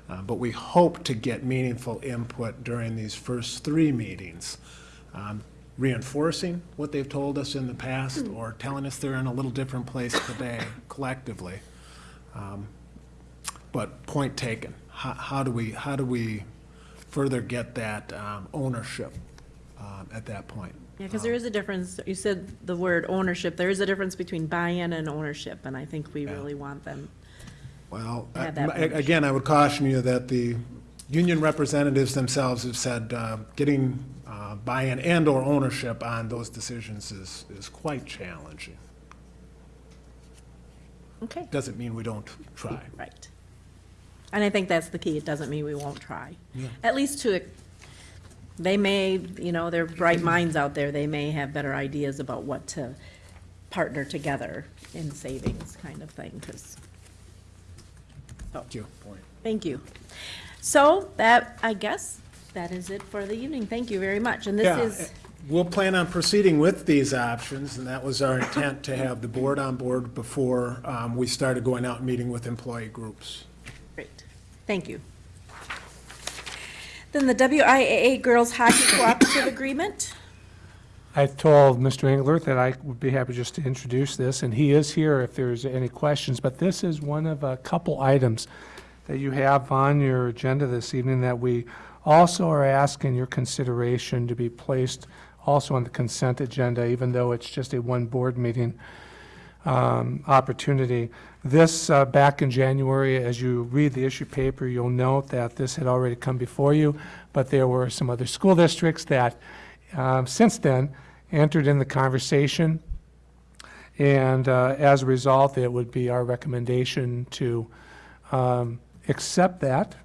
Uh, But we hope to get meaningful input during these first three meetings, um, reinforcing what they've told us in the past, or telling us they're in a little different place today collectively. Um, But point taken, how, how do we, how do we further get that um, ownership um, at that point? Yeah, because there is a difference, you said the word ownership, there is a difference between buy-in and ownership, and I think we Yeah. really want them. Well, Have that I- ownership. again, I would caution you that the union representatives themselves have said uh, getting uh, buy-in and/or ownership on those decisions is, is quite challenging. Okay, Doesn't mean we don't try. right. And I think that's the key, it doesn't mean we won't try. Yeah. At least to, they may, you know, they're bright minds out there, they may have better ideas about what to partner together in savings kind of thing, because Thank you. Thank you. So that, I guess, that is it for the evening. Thank you very much. And this Yeah, is, We'll plan on proceeding with these options, and that was our intent, to have the board on board before um, we started going out and meeting with employee groups. Thank you. Then the WIAA Girls Hockey Cooperative Agreement. I told Mr. Engler that I would be happy just to introduce this, and he is here if there's any questions, but this is one of a couple items that you have on your agenda this evening that we also are asking your consideration to be placed also on the consent agenda, even though it's just a one board meeting um, opportunity. This, uh, back in January, as you read the issue paper, you'll note that this had already come before you, but there were some other school districts that, um, since then, entered in the conversation. And uh, as a result, it would be our recommendation to um, accept that,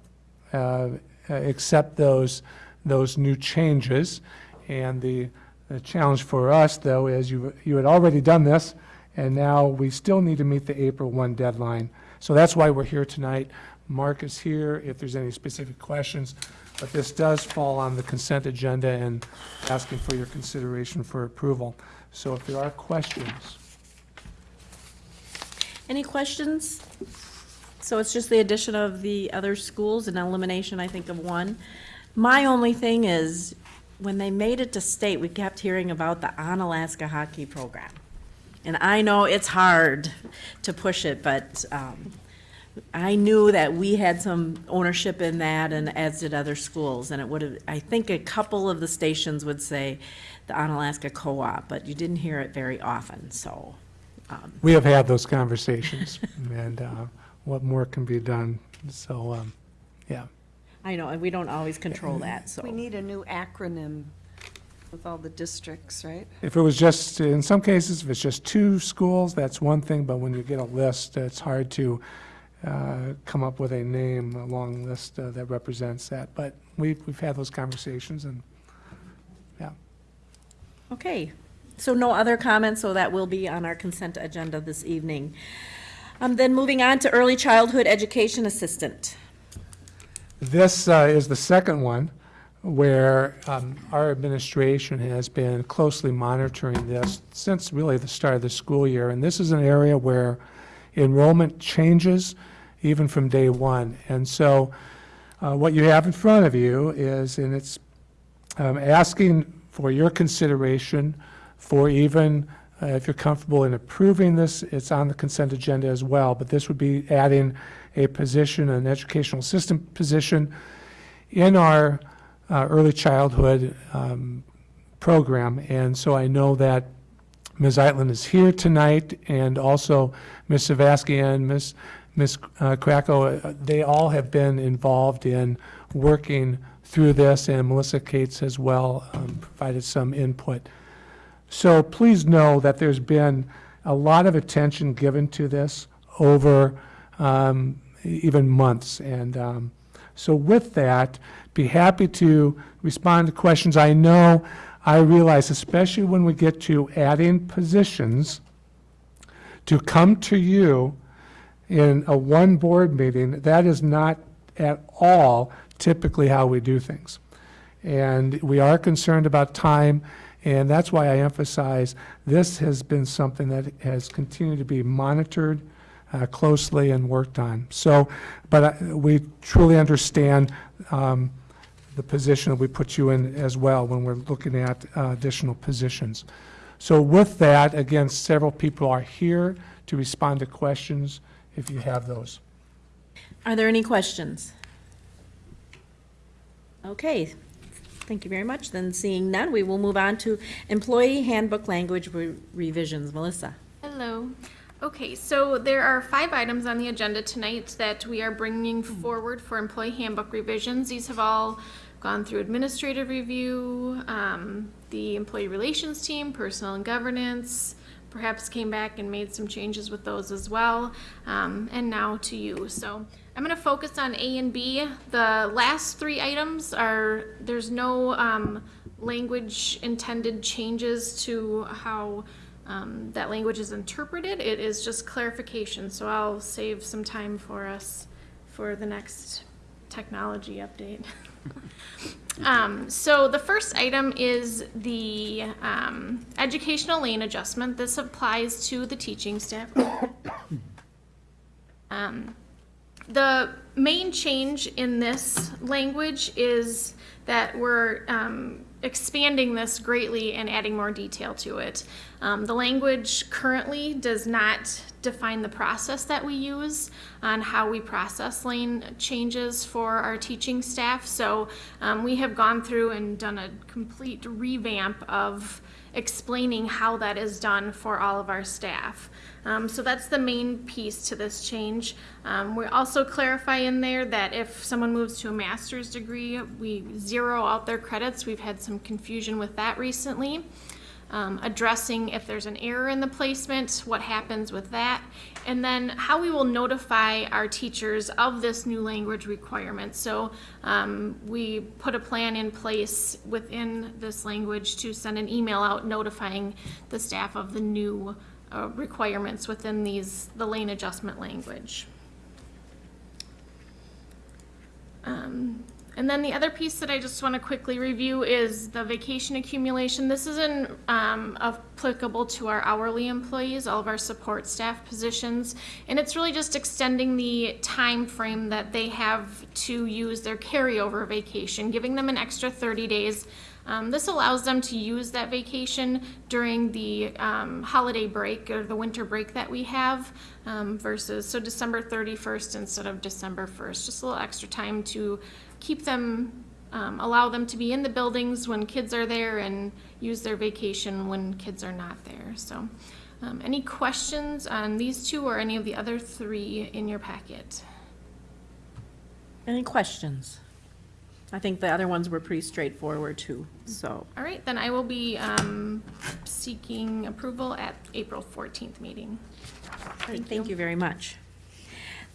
uh, accept those, those new changes. And the, the challenge for us, though, is you, you had already done this, and now we still need to meet the April 1 deadline. So that's why we're here tonight. Mark is here if there's any specific questions, but this does fall on the consent agenda and asking for your consideration for approval. So if there are questions, Any questions? So it's just the addition of the other schools and elimination, I think, of one. My only thing is, when they made it to state, we kept hearing about the Onalaska hockey program. And I know it's hard to push it, but um, I knew that we had some ownership in that, and as did other schools. And it would have, I think a couple of the stations would say the Onalaska Co-op, but you didn't hear it very often, so. um, we have had those conversations, and uh, what more can be done? So, um, yeah. I know, and we don't always control that, so. We need a new acronym with all the districts, right? If it was just, in some cases, if it's just two schools, that's one thing, but when you get a list, it's hard to uh, come up with a name, a long list uh, that represents that. But we've, we've had those conversations, and, yeah. Okay, so no other comments, so that will be on our consent agenda this evening. Um, then moving on to early childhood education assistant. This uh, is the second one where um, our administration has been closely monitoring this since really the start of the school year. And this is an area where enrollment changes even from day one. And so uh, what you have in front of you is, and it's um, asking for your consideration for even, uh, if you're comfortable in approving this, it's on the consent agenda as well, but this would be adding a position, an educational assistant position in our uh, early childhood um, program. And so I know that Ms. Eitland is here tonight, and also Ms. Savaskian, Ms. Ms. uh, Krakow, uh, they all have been involved in working through this, and Melissa Cates as well um, provided some input. So please know that there's been a lot of attention given to this over um, even months. And um, so with that, be happy to respond to questions. I know, I realize, especially when we get to adding positions, to come to you in a one board meeting, that is not at all typically how we do things. And we are concerned about time, and that's why I emphasize this has been something that has continued to be monitored uh, closely and worked on. So, but I- we truly understand um, the position that we put you in as well when we're looking at uh, additional positions. So with that, again, several people are here to respond to questions if you have those. Are there any questions? Okay, thank you very much. Then seeing none, we will move on to employee handbook language re- revisions. Melissa? Hello. Okay, so there are five items on the agenda tonight that we are bringing forward for employee handbook revisions. These have all gone through administrative review, um, the employee relations team, personnel and governance, perhaps came back and made some changes with those as well, um, and now to you. So I'm going to focus on A and B. The last three items are, there's no um, language intended changes to how um, that language is interpreted. It is just clarification, so I'll save some time for us for the next technology update. Um, so the first item is the um, educational lane adjustment. This applies to the teaching staff. Um, the main change in this language is that we're um, expanding this greatly and adding more detail to it. Um, the language currently does not define the process that we use on how we process lane changes for our teaching staff. So um, we have gone through and done a complete revamp of explaining how that is done for all of our staff. Um, so that's the main piece to this change. Um, we also clarify in there that if someone moves to a master's degree, we zero out their credits. We've had some confusion with that recently. Um, addressing if there's an error in the placement, what happens with that, and then how we will notify our teachers of this new language requirement. So um, we put a plan in place within this language to send an email out notifying the staff of the new uh, requirements within these, the lane adjustment language. Um, and then the other piece that I just want to quickly review is the vacation accumulation. This isn't um, applicable to our hourly employees, all of our support staff positions, and it's really just extending the time frame that they have to use their carryover vacation, giving them an extra 30 days. Um, this allows them to use that vacation during the um, holiday break or the winter break that we have um, versus so December 31st instead of December 1st. Just a little extra time to keep them, um, allow them to be in the buildings when kids are there and use their vacation when kids are not there. So, um, any questions on these two or any of the other three in your packet? Any questions? I think the other ones were pretty straightforward too, so. All right, then I will be um, seeking approval at April 14th meeting. Thank you very much.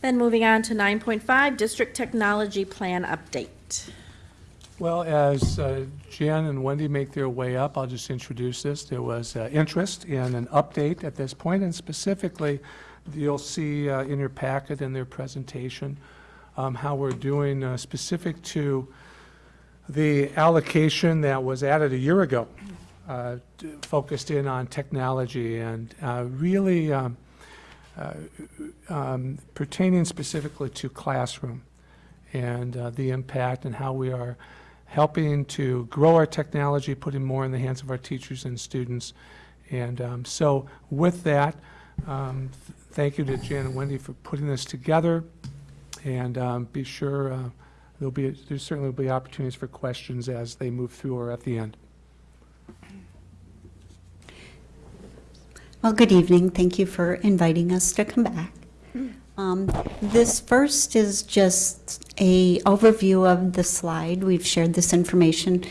Then moving on to 9.5, District Technology Plan Update. Well, as uh, Jan and Wendy make their way up, I'll just introduce this. There was uh, interest in an update at this point, and specifically, you'll see uh, in your packet in their presentation um, how we're doing uh, specific to the allocation that was added a year ago, uh, focused in on technology and uh, really um, um, pertaining specifically to classroom and uh, the impact and how we are helping to grow our technology, putting more in the hands of our teachers and students. And um, so with that, um, th- thank you to Jan and Wendy for putting this together. And um, be sure, uh, there'll be, there certainly will be opportunities for questions as they move through or at the end. Well, good evening. Thank you for inviting us to come back. Um, This first is just a overview of the slide. We've shared this information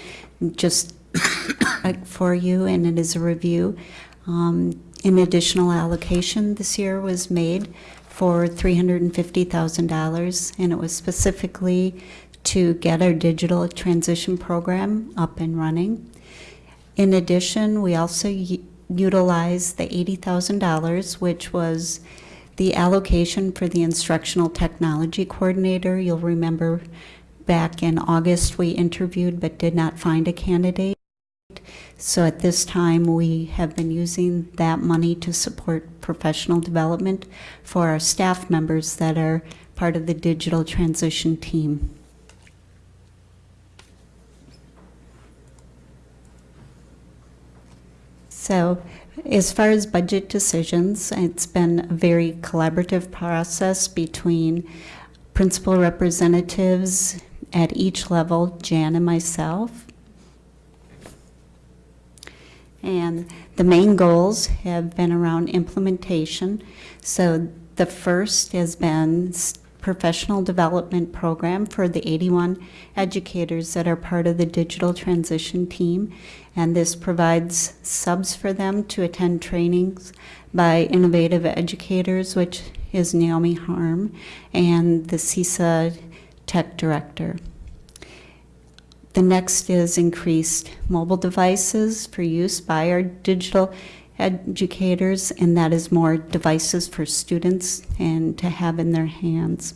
just for you, and it is a review. Um, An additional allocation this year was made for $350,000, and it was specifically to get our digital transition program up and running. In addition, we also u- utilized the $80,000, which was the allocation for the instructional technology coordinator. You'll remember back in August, we interviewed but did not find a candidate. So at this time, we have been using that money to support professional development for our staff members that are part of the digital transition team. So, as far as budget decisions, it's been a very collaborative process between principal representatives at each level, Jan and myself. And the main goals have been around implementation. So the first has been professional development program for the 81 educators that are part of the digital transition team. And this provides subs for them to attend trainings by innovative educators, which is Naomi Harm, and the CESA tech director. The next is increased mobile devices for use by our digital educators, and that is more devices for students and to have in their hands.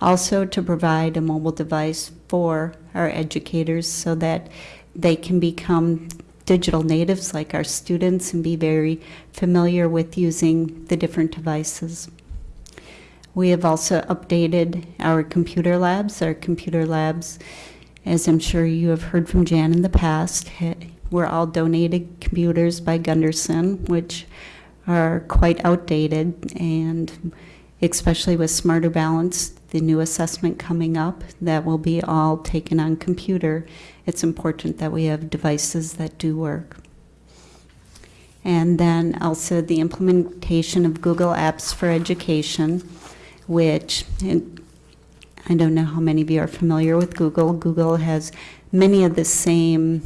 Also, to provide a mobile device for our educators so that they can become digital natives like our students and be very familiar with using the different devices. We have also updated our computer labs. Our computer labs, as I'm sure you have heard from Jan in the past, were all donated computers by Gundersen, which are quite outdated, and especially with Smarter Balance, the new assessment coming up, that will be all taken on computer. It's important that we have devices that do work. And then also the implementation of Google Apps for Education, which, I don't know how many of you are familiar with Google. Google has many of the same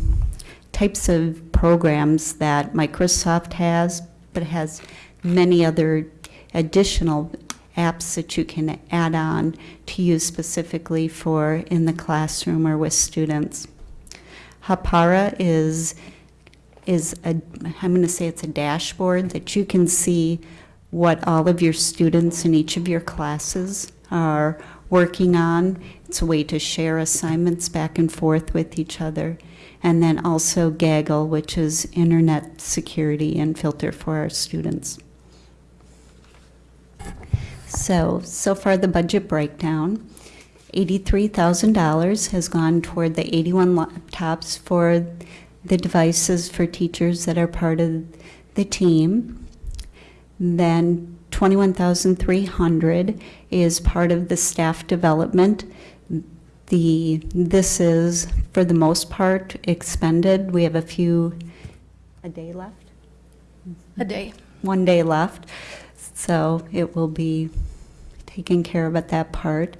types of programs that Microsoft has, but has many other additional apps that you can add on to use specifically for in the classroom or with students. Hapara is is a, I'm going to say it's a dashboard that you can see what all of your students in each of your classes are working on. It's a way to share assignments back and forth with each other. And then also Gaggle, which is internet security and filter for our students. So, so far the budget breakdown. $83,000 has gone toward the 81 laptops for the devices for teachers that are part of the team. Then 21,300 is part of the staff development. The, this is, for the most part, expended. We have a few, a day left? A day. One day left. So it will be taken care of at that part.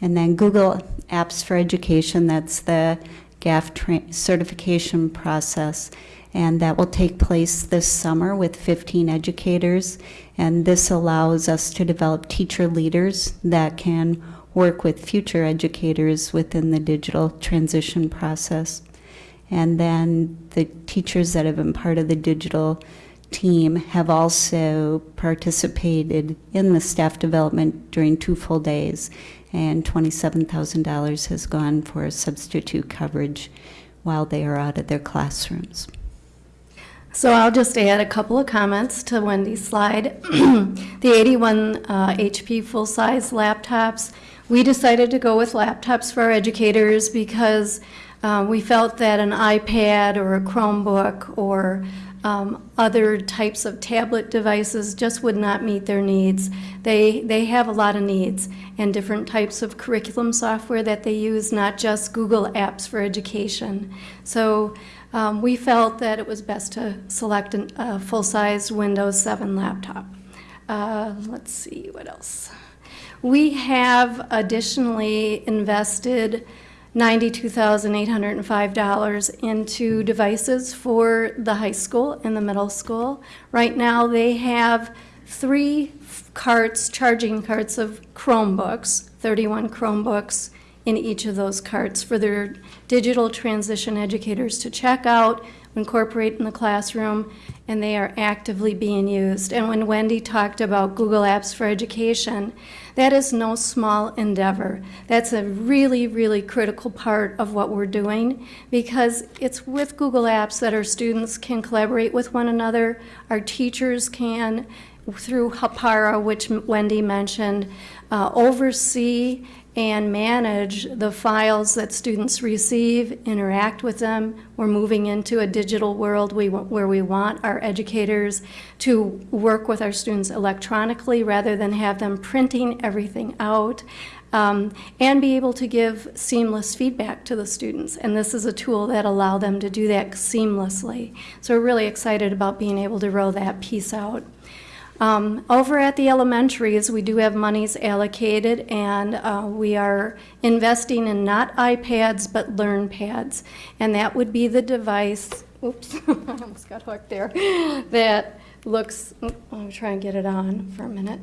And then Google Apps for Education, that's the GAF certification process. And that will take place this summer with 15 educators. And this allows us to develop teacher leaders that can work with future educators within the digital transition process. And then the teachers that have been part of the digital team have also participated in the staff development during two full days, and $27,000 has gone for substitute coverage while they are out of their classrooms. So I'll just add a couple of comments to Wendy's slide. the 81 uh, HP full-size laptops, we decided to go with laptops for our educators because uh, we felt that an iPad or a Chromebook or um, other types of tablet devices just would not meet their needs. They, they have a lot of needs and different types of curriculum software that they use, not just Google Apps for Education. So um, we felt that it was best to select a full-size Windows 7 laptop. Uh, let's see, what else? We have additionally invested $92,805 into devices for the high school and the middle school. Right now, they have three carts, charging carts of Chromebooks, 31 Chromebooks in each of those carts for their digital transition educators to check out, incorporate in the classroom, and they are actively being used. And when Wendy talked about Google Apps for Education, that is no small endeavor. That's a really, really critical part of what we're doing because it's with Google Apps that our students can collaborate with one another, our teachers can, through Hapara, which Wendy mentioned, uh, oversee and manage the files that students receive, interact with them. We're moving into a digital world we, where we want our educators to work with our students electronically rather than have them printing everything out. Um, and be able to give seamless feedback to the students. And this is a tool that allow them to do that seamlessly. So we're really excited about being able to roll that piece out. Um, over at the elementaries, we do have monies allocated, and uh, we are investing in not iPads, but LearnPads. And that would be the device, oops, I almost got hooked there, that looks, oop, I'll try and get it on for a minute.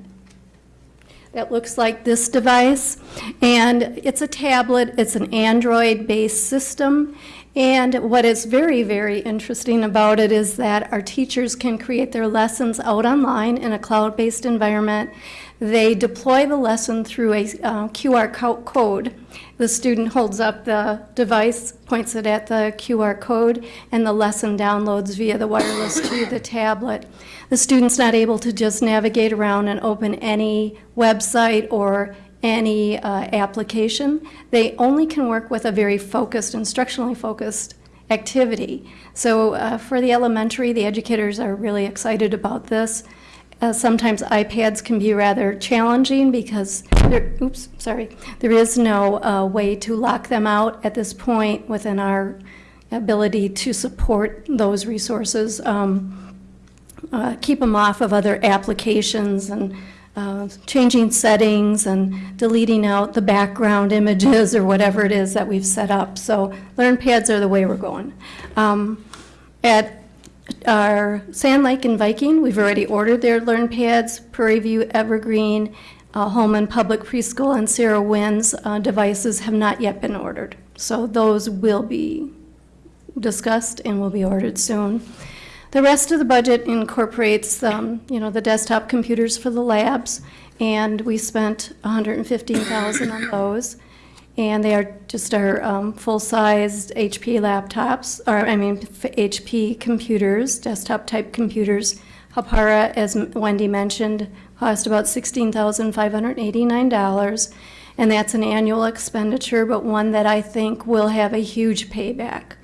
That looks like this device, and it's a tablet, it's an Android-based system, and what is very, very interesting about it is that our teachers can create their lessons out online in a cloud-based environment. They deploy the lesson through a uh, QR co code. The student holds up the device, points it at the QR code, and the lesson downloads via the wireless to the tablet. The student's not able to just navigate around and open any website or any uh, application. They only can work with a very focused, instructionally focused activity. So uh, for the elementary, the educators are really excited about this. Uh, sometimes iPads can be rather challenging because there, oops, sorry, there is no uh, way to lock them out at this point within our ability to support those resources. Um, uh, keep them off of other applications and uh, changing settings and deleting out the background images or whatever it is that we've set up. So LearnPads are the way we're going. Um, At our Sand Lake and Viking, we've already ordered their Learn Pads, Prairie View, Evergreen, uh, Holmen Public Preschool, and Sarah Wynn's uh, devices have not yet been ordered. So those will be discussed and will be ordered soon. The rest of the budget incorporates, um, you know, the desktop computers for the labs, and we spent 115,000 on those. And they are just our um, full-sized HP laptops, or, I mean, HP computers, desktop-type computers. Hapara, as Wendy mentioned, cost about $16,589, and that's an annual expenditure, but one that I think will have a huge payback.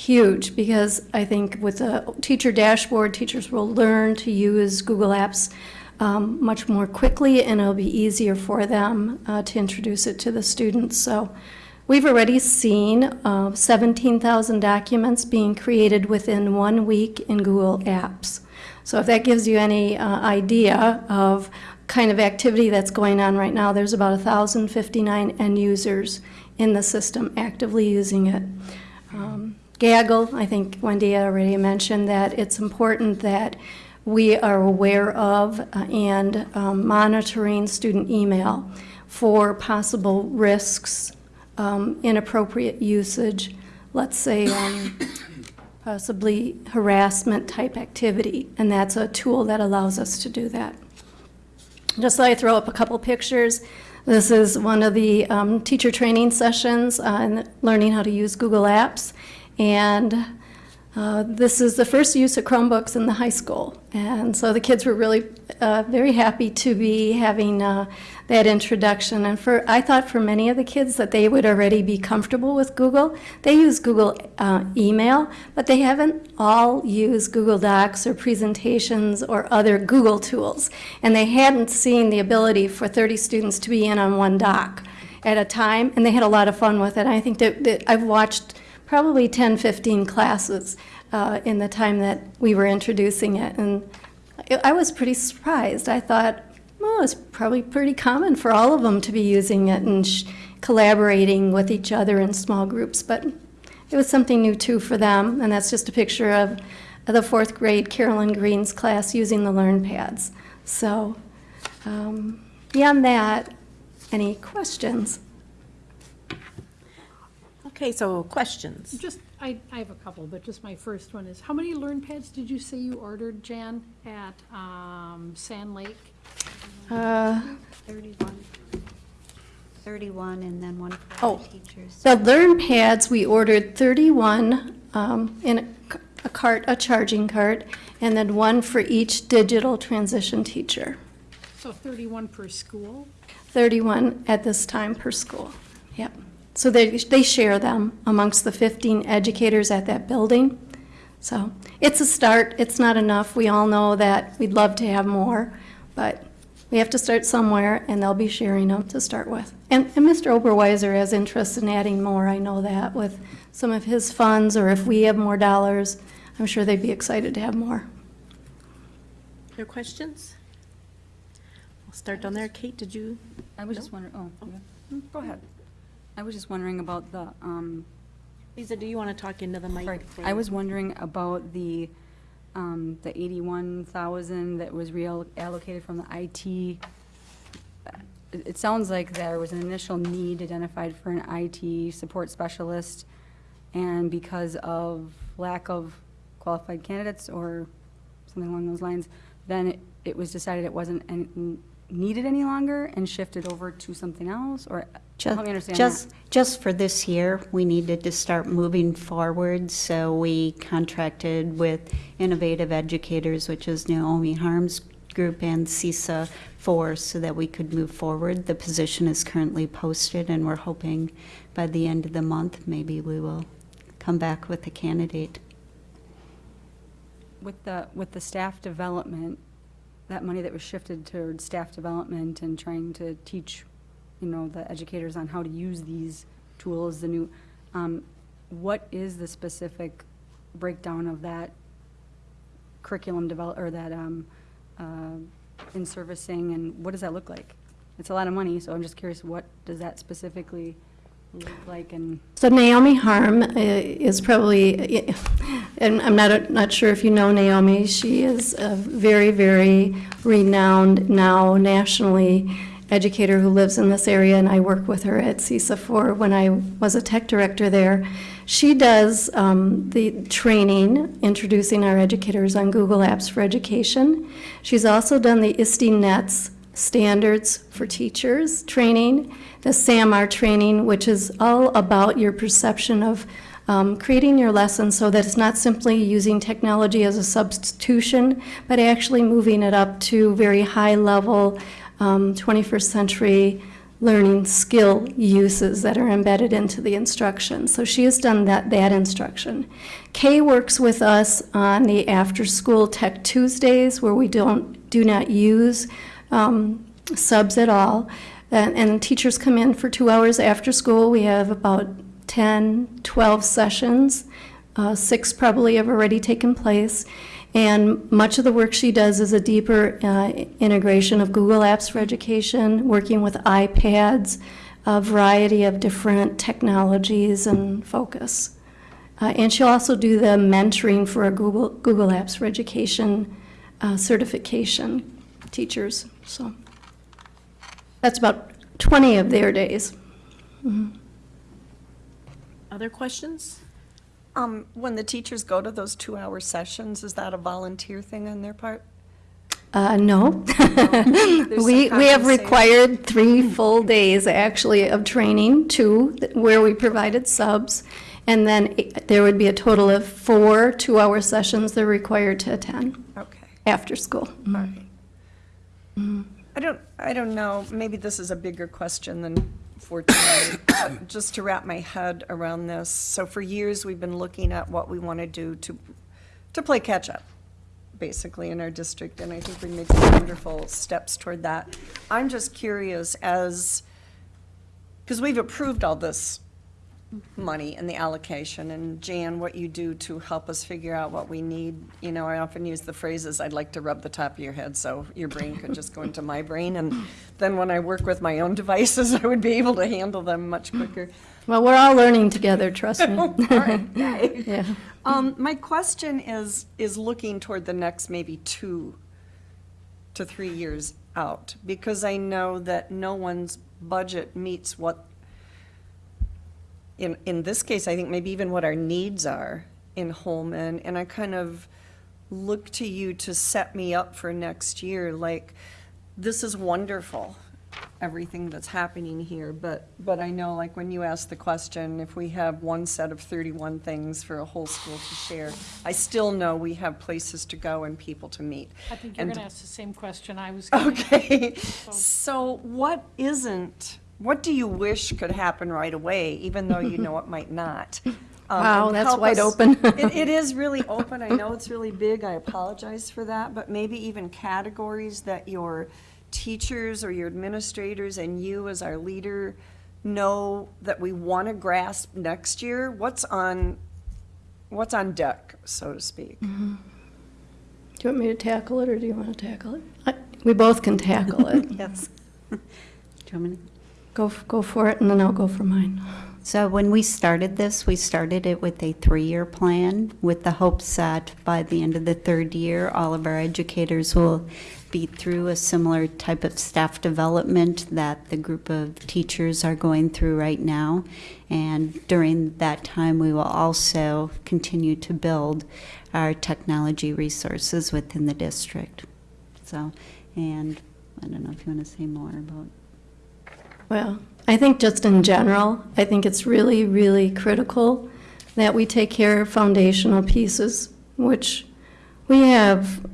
Huge, because I think with the teacher dashboard, teachers will learn to use Google Apps um, much more quickly, and it'll be easier for them uh, to introduce it to the students. So we've already seen uh, 17,000 documents being created within one week in Google Apps. So if that gives you any uh, idea of kind of activity that's going on right now, there's about 1,059 end users in the system actively using it. Um, Gaggle, I think Wendy already mentioned that it's important that we are aware of uh, and um, monitoring student email for possible risks, um, inappropriate usage, let's say um, possibly harassment type activity, and that's a tool that allows us to do that. Just so I throw up a couple pictures, this is one of the um, teacher training sessions on learning how to use Google Apps. And uh, this is the first use of Chromebooks in the high school. And so the kids were really uh, very happy to be having uh, that introduction. And for I thought for many of the kids that they would already be comfortable with Google. They use Google uh, email, but they haven't all used Google Docs or presentations or other Google tools. And they hadn't seen the ability for 30 students to be in on one doc at a time, and they had a lot of fun with it. I think that, that I've watched probably 10, 15 classes uh, in the time that we were introducing it. And I- was pretty surprised. I thought, well, it's probably pretty common for all of them to be using it and collaborating with each other in small groups. But it was something new too for them. And that's just a picture of of the fourth grade Carolyn Green's class using the Learn Pads. So um, beyond that, any questions? Okay, so questions? Just, I, I have a couple, but just my first one is, how many Learn Pads did you say you ordered, Jan, at um, Sand Lake? Uh, 31. 31 and then one for Oh. the teachers. The Learn Pads, we ordered 31 um, in a c- a cart, a charging cart, and then one for each digital transition teacher. So 31 per school? 31 at this time per school. Yep. So they, they share them amongst the 15 educators at that building. So it's a start. It's not enough. We all know that we'd love to have more, but we have to start somewhere, and they'll be sharing them to start with. And, and Mr. Oberweiser has interest in adding more. I know that with some of his funds, or if we have more dollars, I'm sure they'd be excited to have more. Your questions? We'll start down there. Kate, did you? I was just wondering, oh, okay. Mm, go ahead. I was just wondering about the, um, Lisa, do you want to talk into the mic? Right. I was wondering about the, um, the eighty-one thousand that was reallocated from the IT. It, it sounds like there was an initial need identified for an IT support specialist, and because of lack of qualified candidates or something along those lines, then it, it was decided it wasn't an- needed any longer and shifted over to something else, or Just, help me understand just, just for this year, we needed to start moving forward, so we contracted with Innovative Educators, which is Naomi Harms Group and CESA for, so that we could move forward. The position is currently posted, and we're hoping by the end of the month, maybe we will come back with a candidate. With the, with the staff development, that money that was shifted towards staff development and trying to teach, you know, the educators on how to use these tools, the new, um, what is the specific breakdown of that curriculum develop, or that, um, uh, in servicing, and what does that look like? It's a lot of money, so I'm just curious, what does that specifically look like, and So Naomi Harm uh, is probably, and I'm not, not sure if you know Naomi, she is a very, very renowned, now nationally educator who lives in this area, and I work with her at CESA for when I was a tech director there. She does um, the training, introducing our educators on Google Apps for Education. She's also done the ISTE NETS standards for teachers training, the SAMR training, which is all about your perception of um, creating your lesson so that it's not simply using technology as a substitution, but actually moving it up to very high level um, 21st century learning skill uses that are embedded into the instruction. So she has done that, that instruction. Kay works with us on the after-school Tech Tuesdays where we don't, do not use um, subs at all. And, and teachers come in for two hours after school. We have about 10, 12 sessions. Uh, six probably have already taken place. And much of the work she does is a deeper uh, integration of Google Apps for Education, working with iPads, a variety of different technologies and focus. Uh, and she'll also do the mentoring for a Google, Google Apps for Education uh, certification teachers. So that's about 20 of their days. Other questions? Um, when the teachers go to those two-hour sessions, is that a volunteer thing on their part? Uh, no. We, we have required three full days, actually, of training, two, where we provided subs, and then i- there would be a total of four two-hour sessions they're required to attend Okay, after school. all right. I don't, I don't know, maybe this is a bigger question than for tonight, just to wrap my head around this. So for years, we've been looking at what we want to do to, to play catch-up, basically, in our district, and I think we made some wonderful steps toward that. I'm just curious as, because we've approved all this money and the allocation, and Jan, what you do to help us figure out what we need. You know, I often use the phrases, I'd like to rub the top of your head so your brain could just go into my brain, and then when I work with my own devices, I would be able to handle them much quicker. Well, we're all learning together, trust me. All right. Yeah. Um, my question is, is looking toward the next maybe two to three years out, because I know that no one's budget meets what, in, in this case, I think maybe even what our needs are in Holmen, and I kind of look to you to set me up for next year, like, this is wonderful, everything that's happening here, but, but I know, like, when you ask the question, if we have one set of thirty-one things for a whole school to share, I still know we have places to go and people to meet. I think you're And- going to ask the same question I was going to. Okay, so what isn't, what do you wish could happen right away, even though you know it might not? Um, Wow, and that's help wide us- open. It, it is really open, I know it's really big, I apologize for that, but maybe even categories that your teachers or your administrators and you as our leader know that we want to grasp next year, what's on, what's on deck, so to speak? Do you want me to tackle it, or do you want to tackle it? I- We both can tackle it. Yes. Do you want me to? Go, go for it, and then I'll go for mine. So when we started this, we started it with a three-year plan with the hopes that by the end of the third year, all of our educators will be through a similar type of staff development that the group of teachers are going through right now. And during that time, we will also continue to build our technology resources within the district. So, and I don't know if you want to say more about Well, I think just in general, I think it's really, really critical that we take care of foundational pieces, which we have,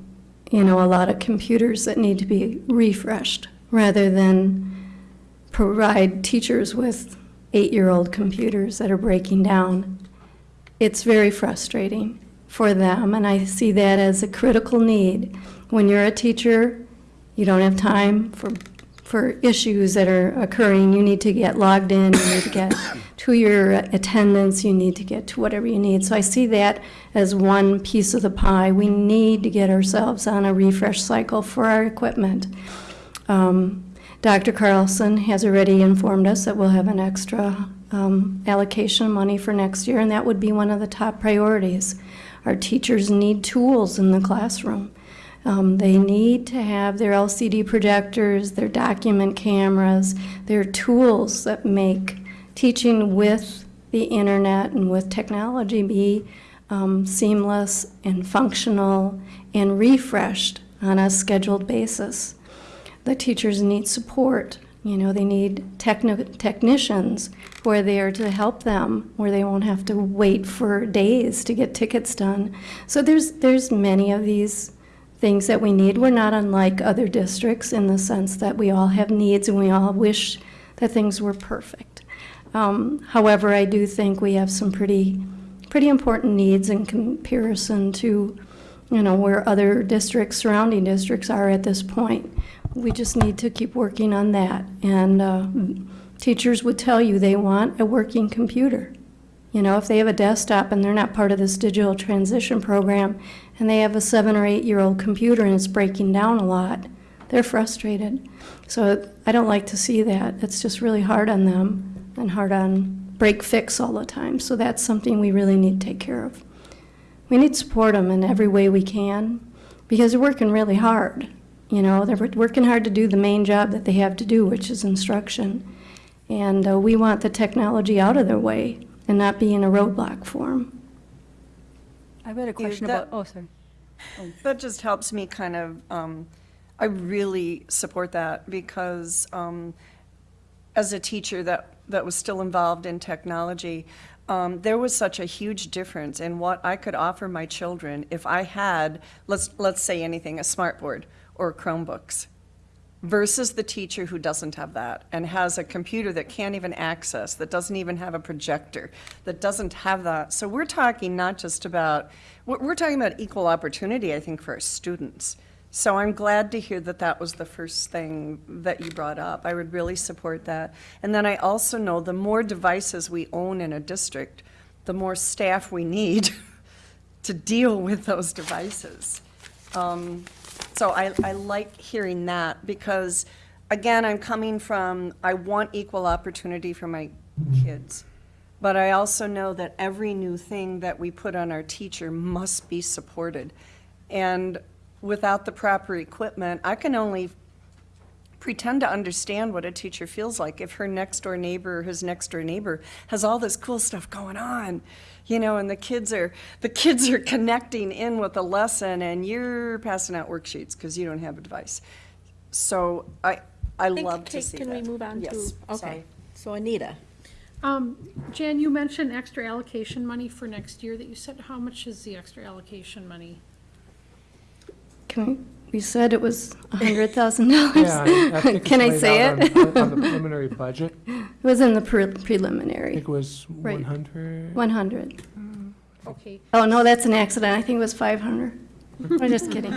you know, a lot of computers that need to be refreshed, rather than provide teachers with eight-year-old computers that are breaking down. It's very frustrating for them, and I see that as a critical need. When you're a teacher, you don't have time for, for issues that are occurring. You need to get logged in, you need to get to your attendance, you need to get to whatever you need. So I see that as one piece of the pie. We need to get ourselves on a refresh cycle for our equipment. Um, Dr. Carlson has already informed us that we'll have an extra um, allocation of money for next year, and that would be one of the top priorities. Our teachers need tools in the classroom. Um, They need to have their LCD projectors, their document cameras, their tools that make teaching with the internet and with technology be um, seamless and functional and refreshed on a scheduled basis. The teachers need support. You know, they need techni- technicians who are there to help them, where they won't have to wait for days to get tickets done. So there's there's many of these things that we need. We're not unlike other districts in the sense that we all have needs and we all wish that things were perfect. Um, however, I do think we have some pretty pretty important needs in comparison to, you know, where other districts, surrounding districts are at this point. We just need to keep working on that. And uh, teachers would tell you they want a working computer. You know, if they have a desktop and they're not part of this digital transition program, and they have a seven or eight-year-old computer and it's breaking down a lot, they're frustrated. So I don't like to see that. It's just really hard on them and hard on break fix all the time. So that's something we really need to take care of. We need to support them in every way we can because they're working really hard. You know, they're working hard to do the main job that they have to do, which is instruction. And uh, we want the technology out of their way and not be in a roadblock form. I've got a question that- about, oh, sorry. That just helps me kind of, um, I really support that because, um, as a teacher that, that was still involved in technology, um, there was such a huge difference in what I could offer my children if I had, let's, let's say anything, a smartboard or Chromebooks versus the teacher who doesn't have that and has a computer that can't even access, that doesn't even have a projector, that doesn't have that. So we're talking not just about, we're, talking about equal opportunity, I think, for our students. So I'm glad to hear that that was the first thing that you brought up. I would really support that. And then I also know the more devices we own in a district, the more staff we need to deal with those devices. Um, So I, I like hearing that because, again, I'm coming from, I want equal opportunity for my kids. But I also know that every new thing that we put on our teacher must be supported. And without the proper equipment, I can only pretend to understand what a teacher feels like if her next door neighbor or his next door neighbor has all this cool stuff going on you know and the kids are the kids are connecting in with the lesson and you're passing out worksheets because you don't have a device so i i Think- love to take- see Can we move on to? yes Okay, sorry. so Anita. Um, Jan, you mentioned extra allocation money for next year that you said, how much is the extra allocation money? Can we, we said it was $100,000. Yeah, I- I think it's Can I laid say out it? on- On the preliminary budget, It was in the pre- I preliminary, think it was Right. 100. 100. Okay, Oh, no, that's an accident. I think it was 500. I'm just kidding.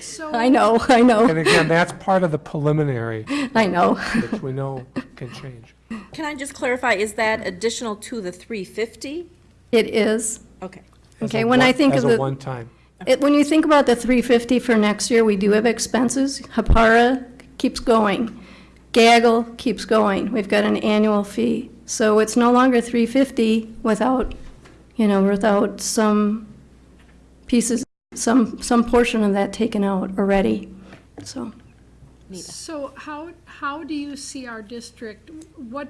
so. I know, I know. And know, again, that's part of the preliminary, I know. which we know can change. Can I just clarify, is that additional to the 350? It is. Okay. As Okay, a when I one- think of As a the, one-time. it- when you think about the 350 for next year, we do have expenses. Hapara keeps going. Gaggle keeps going. We've got an annual fee. So it's no longer 350 without, you know, without some pieces, some, some portion of that taken out already, so. So how, how do you see our district, what,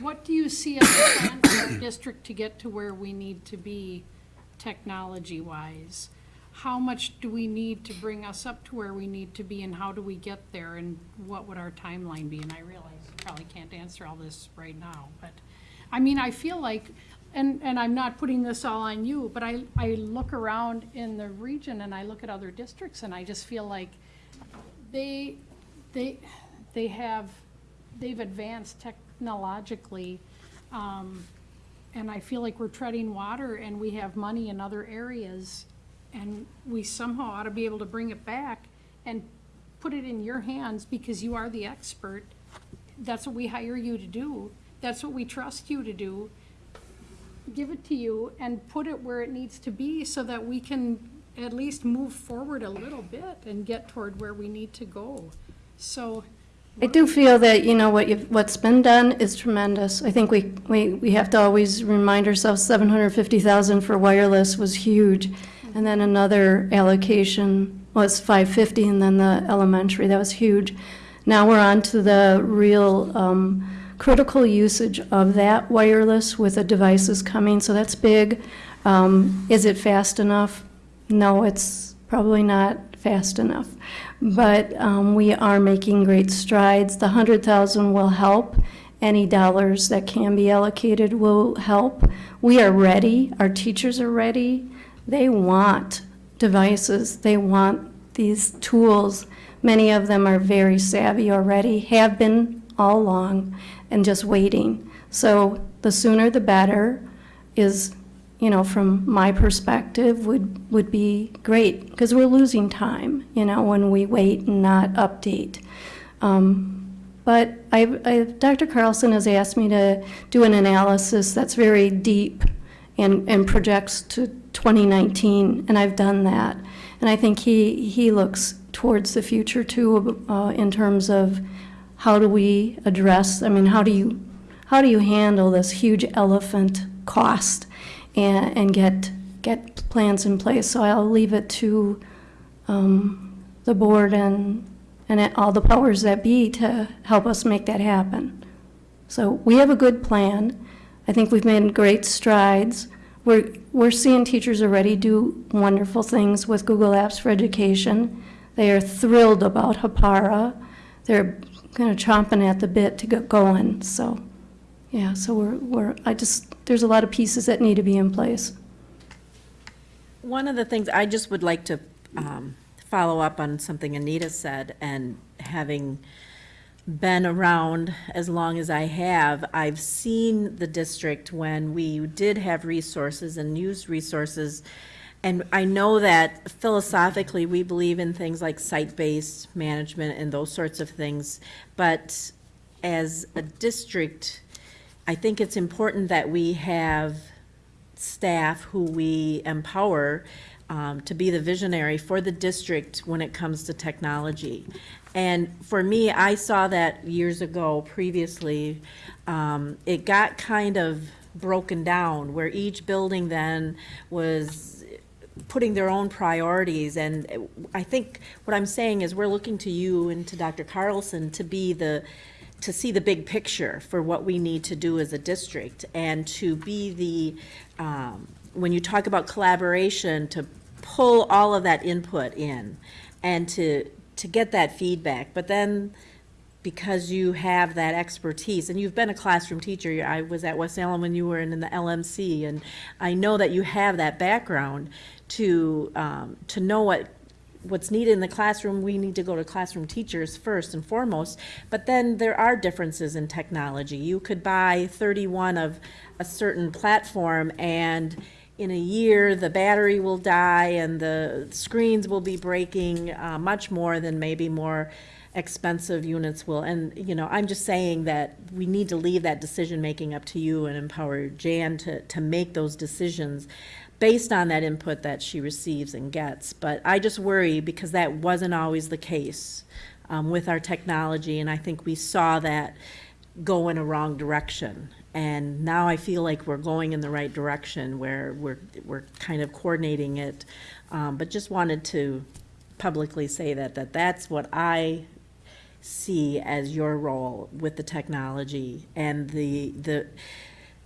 what do you see as a plan for our district to get to where we need to be technology-wise? How much do we need to bring us up to where we need to be, and how do we get there, and what would our timeline be? And I realize you probably can't answer all this right now, but, I mean, I feel like, and, and I'm not putting this all on you, but I, I look around in the region and I look at other districts, and I just feel like they, they, they have, they've advanced technologically, um, and I feel like we're treading water and we have money in other areas, and we somehow ought to be able to bring it back and put it in your hands because you are the expert. That's what we hire you to do. That's what we trust you to do. Give it to you and put it where it needs to be so that we can at least move forward a little bit and get toward where we need to go. So I do feel that, you know, what you've, what's been done is tremendous. I think we, we, we have to always remind ourselves, seven hundred fifty thousand for wireless was huge. And then another allocation was five fifty, and then the elementary, that was huge. Now we're on to the real, um, critical usage of that wireless with the devices coming, so that's big. Um, is it fast enough? No, it's probably not fast enough. But um, we are making great strides. The 100,000 will help. Any dollars that can be allocated will help. We are ready. Our teachers are ready. They want devices. They want these tools. Many of them are very savvy already, have been all along, and just waiting. So the sooner the better is you know, from my perspective, would, would be great, because we're losing time, you know, when we wait and not update. Um, But I, I, Dr. Carlson has asked me to do an analysis that's very deep and, and projects to 2019, and I've done that. And I think he, he looks towards the future too, uh, in terms of how do we address, I mean, how do you, how do you handle this huge elephant cost? And, and get, get plans in place. So I'll leave it to um, the board and, and all the powers that be to help us make that happen. So we have a good plan. I think we've made great strides. We're, we're seeing teachers already do wonderful things with Google Apps for Education. They are thrilled about Hapara. They're kind of chomping at the bit to get going. So, yeah, so we're, we're, I just, there's a lot of pieces that need to be in place. One of the things, I just would like to um, follow up on something Anita said, and having been around as long as I have, I've seen the district when we did have resources and used resources. And I know that philosophically, we believe in things like site-based management and those sorts of things. But as a district, I think it's important that we have staff who we empower um, to be the visionary for the district when it comes to technology. And for me, I saw that years ago previously. Um, it got kind of broken down where each building then was putting their own priorities. And I think what I'm saying is we're looking to you and to Dr. Carlson to be the to see the big picture for what we need to do as a district and to be the, um, when you talk about collaboration, to pull all of that input in and to, to get that feedback. But then, because you have that expertise, and you've been a classroom teacher, I was at West Salem when you were in the LMC, and I know that you have that background to, um, to know what what's needed in the classroom, we need to go to classroom teachers first and foremost. But then there are differences in technology. You could buy 31 of a certain platform and in a year, the battery will die and the screens will be breaking uh, much more than maybe more expensive units will. And, you know, I'm just saying that we need to leave that decision-making up to you and empower Jan to, to make those decisions based on that input that she receives and gets. But I just worry because that wasn't always the case um, with our technology, and I think we saw that go in a wrong direction. And now I feel like we're going in the right direction where we're, we're kind of coordinating it. Um, but just wanted to publicly say that, that that's what I see as your role with the technology and the, the,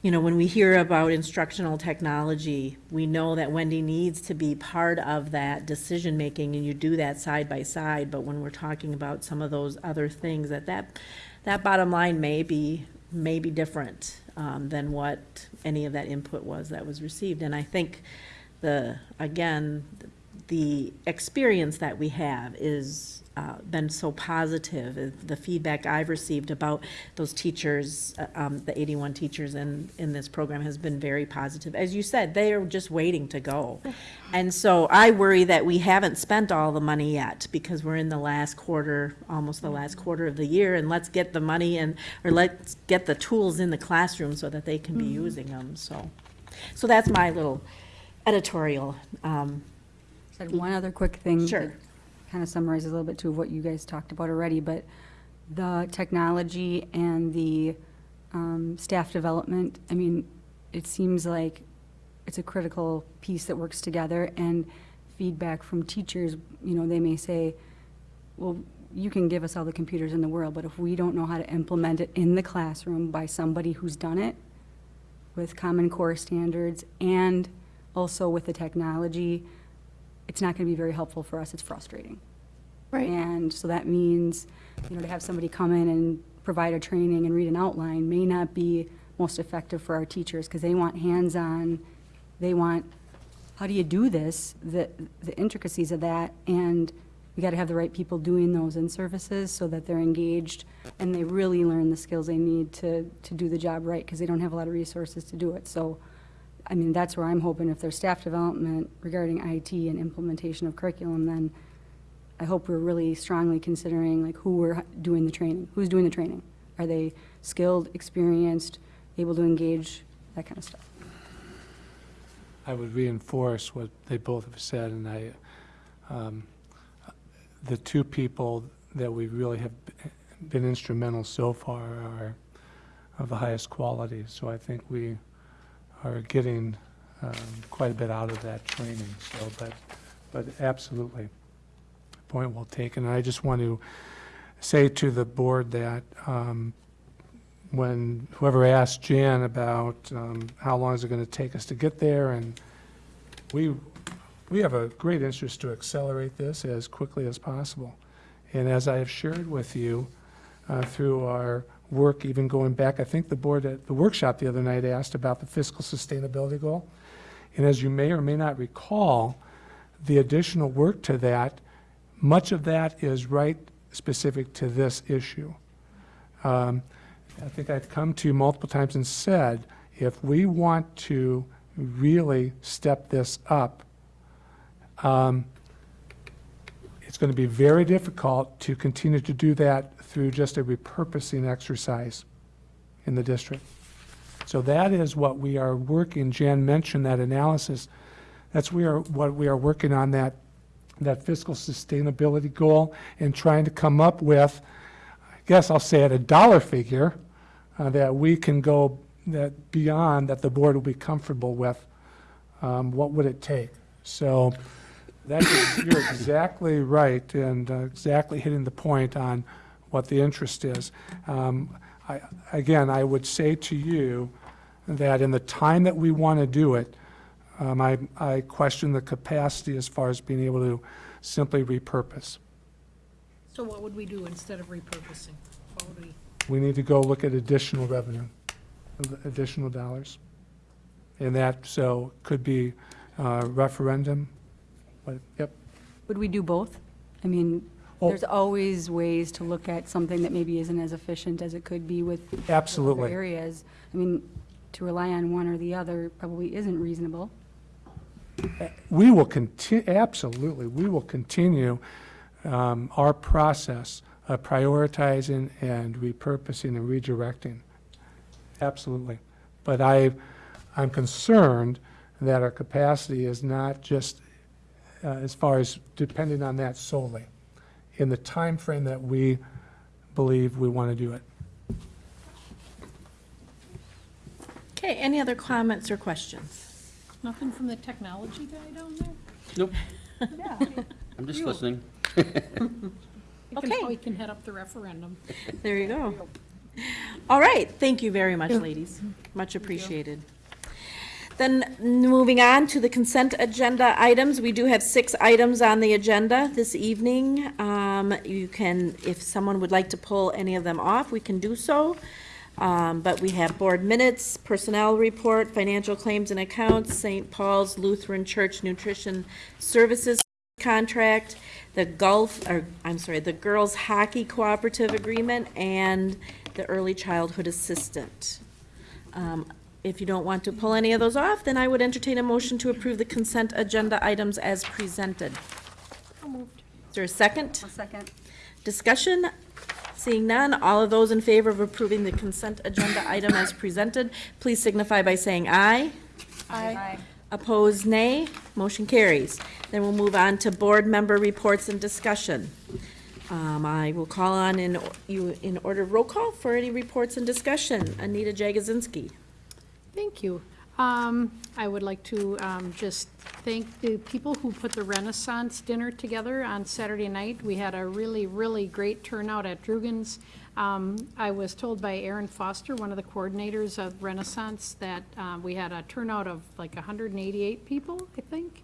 you know, when we hear about instructional technology, we know that Wendy needs to be part of that decision-making, and you do that side by side, but when we're talking about some of those other things, that that, that bottom line may be, may be different um, than what any of that input was that was received. And I think the, again, the experience that we have is uh, been so positive. Uh, The feedback I've received about those teachers, uh, um, the 81 teachers in, in this program has been very positive. As you said, they are just waiting to go. And so I worry that we haven't spent all the money yet because we're in the last quarter, almost the last quarter of the year, and let's get the money and, or let's get the tools in the classroom so that they can be using them, so. So that's my little editorial. um, Said one other quick thing. Sure. Kind of summarizes a little bit too of what you guys talked about already, but the technology and the um, staff development, I mean, it seems like it's a critical piece that works together, and feedback from teachers, you know, they may say, well, you can give us all the computers in the world, but if we don't know how to implement it in the classroom by somebody who's done it with Common Core standards and also with the technology, it's not going to be very helpful for us. It's frustrating. Right. And so that means, you know, to have somebody come in and provide a training and read an outline may not be most effective for our teachers because they want hands-on, they want, how do you do this, the, the intricacies of that, and we got to have the right people doing those in services so that they're engaged and they really learn the skills they need to, to do the job right because they don't have a lot of resources to do it. So, I mean, that's where I'm hoping if there's staff development regarding IT and implementation of curriculum, then I hope we're really strongly considering like who we're doing the training, who's doing the training. Are they skilled, experienced, able to engage, that kind of stuff. I would reinforce what they both have said, and I, um, the two people that we really have been instrumental so far are of the highest quality, so I think we are getting um, quite a bit out of that training, so, but, but absolutely, point well taken. And I just want to say to the board that um, when whoever asked Jan about um, how long is it going to take us to get there, and we, we have a great interest to accelerate this as quickly as possible. And as I have shared with you uh, through our work, even going back, I think the board at the workshop the other night asked about the fiscal sustainability goal. And as you may or may not recall, the additional work to that, much of that is right specific to this issue. Um, I think I've come to you multiple times and said, if we want to really step this up, um, it's going to be very difficult to continue to do that through just a repurposing exercise in the district. So that is what we are working, Jan mentioned that analysis. That's we are, what we are working on, that, that fiscal sustainability goal and trying to come up with, I guess I'll say at a dollar figure, uh, that we can go that beyond, that the board will be comfortable with. Um, What would it take? So that is, you're exactly right and uh, exactly hitting the point on what the interest is. Um, I, again, I would say to you that in the time that we want to do it, um, I, I question the capacity as far as being able to simply repurpose. So what would we do instead of repurposing? What would we? We need to go look at additional revenue, additional dollars. And that, so, could be uh, referendum, but, yep. Would we do both? I mean, Oh. there's always ways to look at something that maybe isn't as efficient as it could be with with other Absolutely. areas. I mean, to rely on one or the other probably isn't reasonable. We will continue, absolutely, we will continue um, our process of prioritizing and repurposing and redirecting. Absolutely. But I, I'm concerned that our capacity is not just uh, as far as depending on that solely, in the time frame that we believe we want to do it. Okay, any other comments or questions? Nothing from the technology guy down there? Nope. I'm just listening. He can- Okay. He can head up the referendum. There you go. All right, thank you very much, ladies. Much appreciated. Then, moving on to the consent agenda items, we do have six items on the agenda this evening. Um, You can, if someone would like to pull any of them off, we can do so. Um, But we have board minutes, personnel report, financial claims and accounts, St. Paul's Lutheran Church Nutrition Services contract, the Gulf, or, I'm sorry, the Girls Hockey Cooperative Agreement, and the Early Childhood Assistant. Um, If you don't want to pull any of those off, then I would entertain a motion to approve the consent agenda items as presented. Is there a second? A second. Discussion? Seeing none, all of those in favor of approving the consent agenda item as presented, please signify by saying aye. Aye. Opposed, nay. Motion carries. Then we'll move on to board member reports and discussion. Um, I will call on in, you, in order of roll call for any reports and discussion. Anita Jagozinski. Thank you. Um, I would like to, um, just thank the people who put the Renaissance dinner together on Saturday night. We had a really, really great turnout at Drugan's. Um, I was told by Aaron Foster, one of the coordinators of Renaissance, that, uh, we had a turnout of like hundred and eighty-eight people, I think.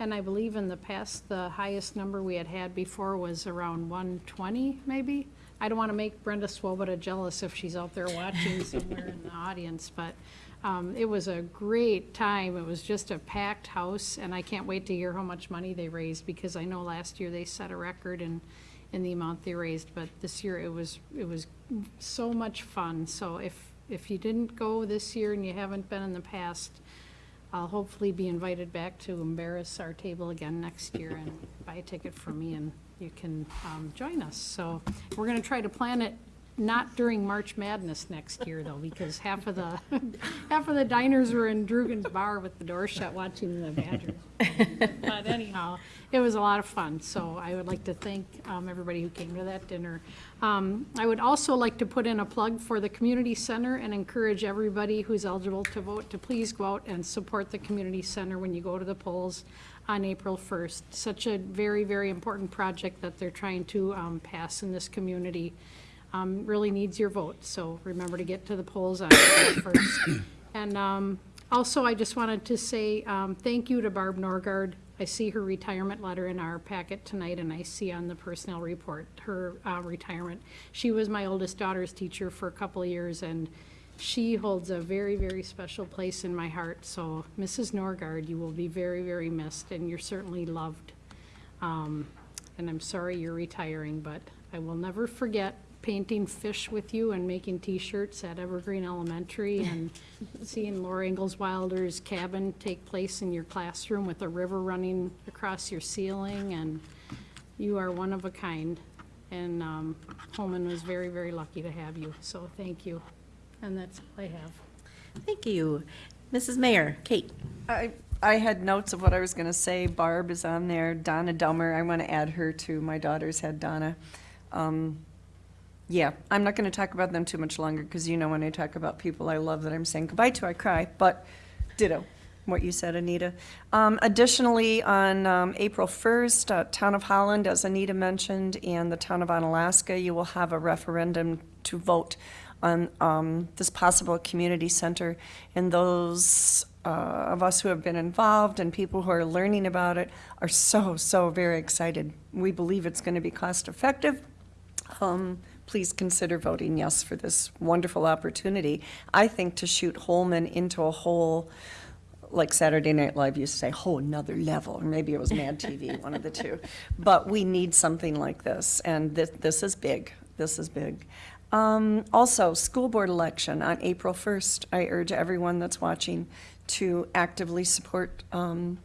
And I believe in the past, the highest number we had had before was around one twenty, maybe. I don't want to make Brenda Swoboda jealous if she's out there watching somewhere in the audience, but um, it was a great time. It was just a packed house, and I can't wait to hear how much money they raised, because I know last year they set a record in, in the amount they raised, but this year it was, it was so much fun. So if, if you didn't go this year and you haven't been in the past, I'll hopefully be invited back to embarrass our table again next year and buy a ticket for me and you can um, join us. So we're going to try to plan it not during March Madness next year though, because half of the, half of the diners were in Drugan's Bar with the door shut watching the Badgers. But anyhow, it was a lot of fun, so I would like to thank um, everybody who came to that dinner. Um, I would also like to put in a plug for the community center and encourage everybody who's eligible to vote to please go out and support the community center when you go to the polls on April 1st. Such a very, very important project that they're trying to um, pass in this community. Um, Really needs your vote, so remember to get to the polls on 1st. And um, also, I just wanted to say um, thank you to Barb Norgard. I see her retirement letter in our packet tonight, and I see on the personnel report her uh, retirement. She was my oldest daughter's teacher for a couple years, and she holds a very, very special place in my heart. So, Mrs. Norgard, you will be very, very missed, and you're certainly loved. Um, And I'm sorry you're retiring, but I will never forget painting fish with you and making T-shirts at Evergreen Elementary and seeing Laura Ingalls Wilder's cabin take place in your classroom with a river running across your ceiling, and you are one of a kind. And um, Holmen was very, very lucky to have you, so thank you. And that's all I have. Thank you. Mrs. Mayer, Kate. I, I had notes of what I was gonna say. Barb is on there, Donna Dummer, I wanna add her to, my daughter's had Donna. Um, Yeah, I'm not gonna talk about them too much longer, because you know when I talk about people I love that I'm saying goodbye to, I cry, but ditto, what you said, Anita. Um, additionally, on, um, April first, uh, Town of Holland, as Anita mentioned, and the Town of Onalaska, you will have a referendum to vote on, um, this possible community center. And those, uh, of us who have been involved and people who are learning about it are so, so very excited. We believe it's gonna be cost-effective, um, please consider voting yes for this wonderful opportunity. I think to shoot Holmen into a whole, like Saturday Night Live used to say, whole another level, or maybe it was Mad TV, one of the two. But we need something like this, and this, this is big. This is big. Um, also, school board election on April 1st. I urge everyone that's watching to actively support um,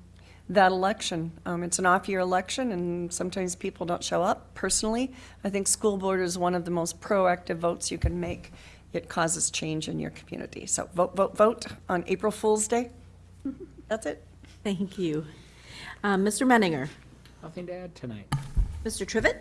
that election. Um, it's an off-year election, and sometimes people don't show up. Personally, I think school board is one of the most proactive votes you can make. It causes change in your community. So vote, vote, vote on April Fool's Day. That's it. Thank you. Um, Mr. Menninger. Nothing to add tonight. Mr. Trivett.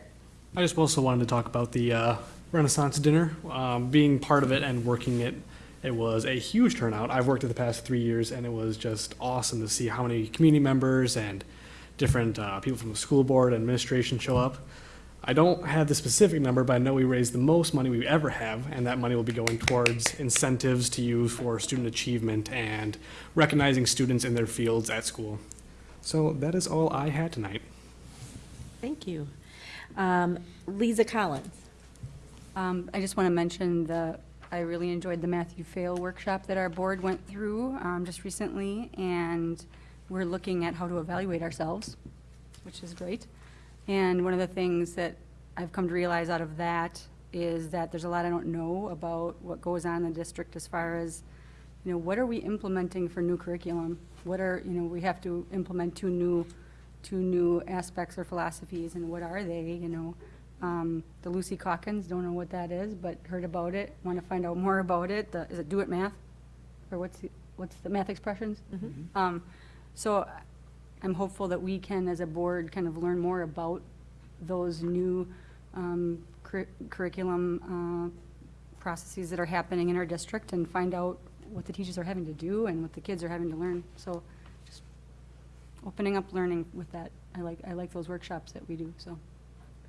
I just also wanted to talk about the uh, Renaissance dinner. Um, being part of it and working it, it was a huge turnout. I've worked it the past three years, and it was just awesome to see how many community members and different uh, people from the school board and administration show up. I don't have the specific number, but I know we raised the most money we ever have, and that money will be going towards incentives to use for student achievement and recognizing students in their fields at school. So that is all I had tonight. Thank you. Um, Lisa Collins. Um, I just want to mention the, I really enjoyed the Matthew Fail workshop that our board went through, um, just recently, and we're looking at how to evaluate ourselves, which is great. And one of the things that I've come to realize out of that is that there's a lot I don't know about what goes on in the district as far as, you know, what are we implementing for new curriculum? What are, you know, we have to implement two new, two new aspects or philosophies, and what are they, you know? Um, the Lucy Calkins, don't know what that is, but heard about it, want to find out more about it. The, is it Do It Math? Or what's, the- what's the math expressions? Um, so I'm hopeful that we can, as a board, kind of learn more about those new um, curri- curriculum uh, processes that are happening in our district and find out what the teachers are having to do and what the kids are having to learn. So just opening up learning with that. I like, I like those workshops that we do, so.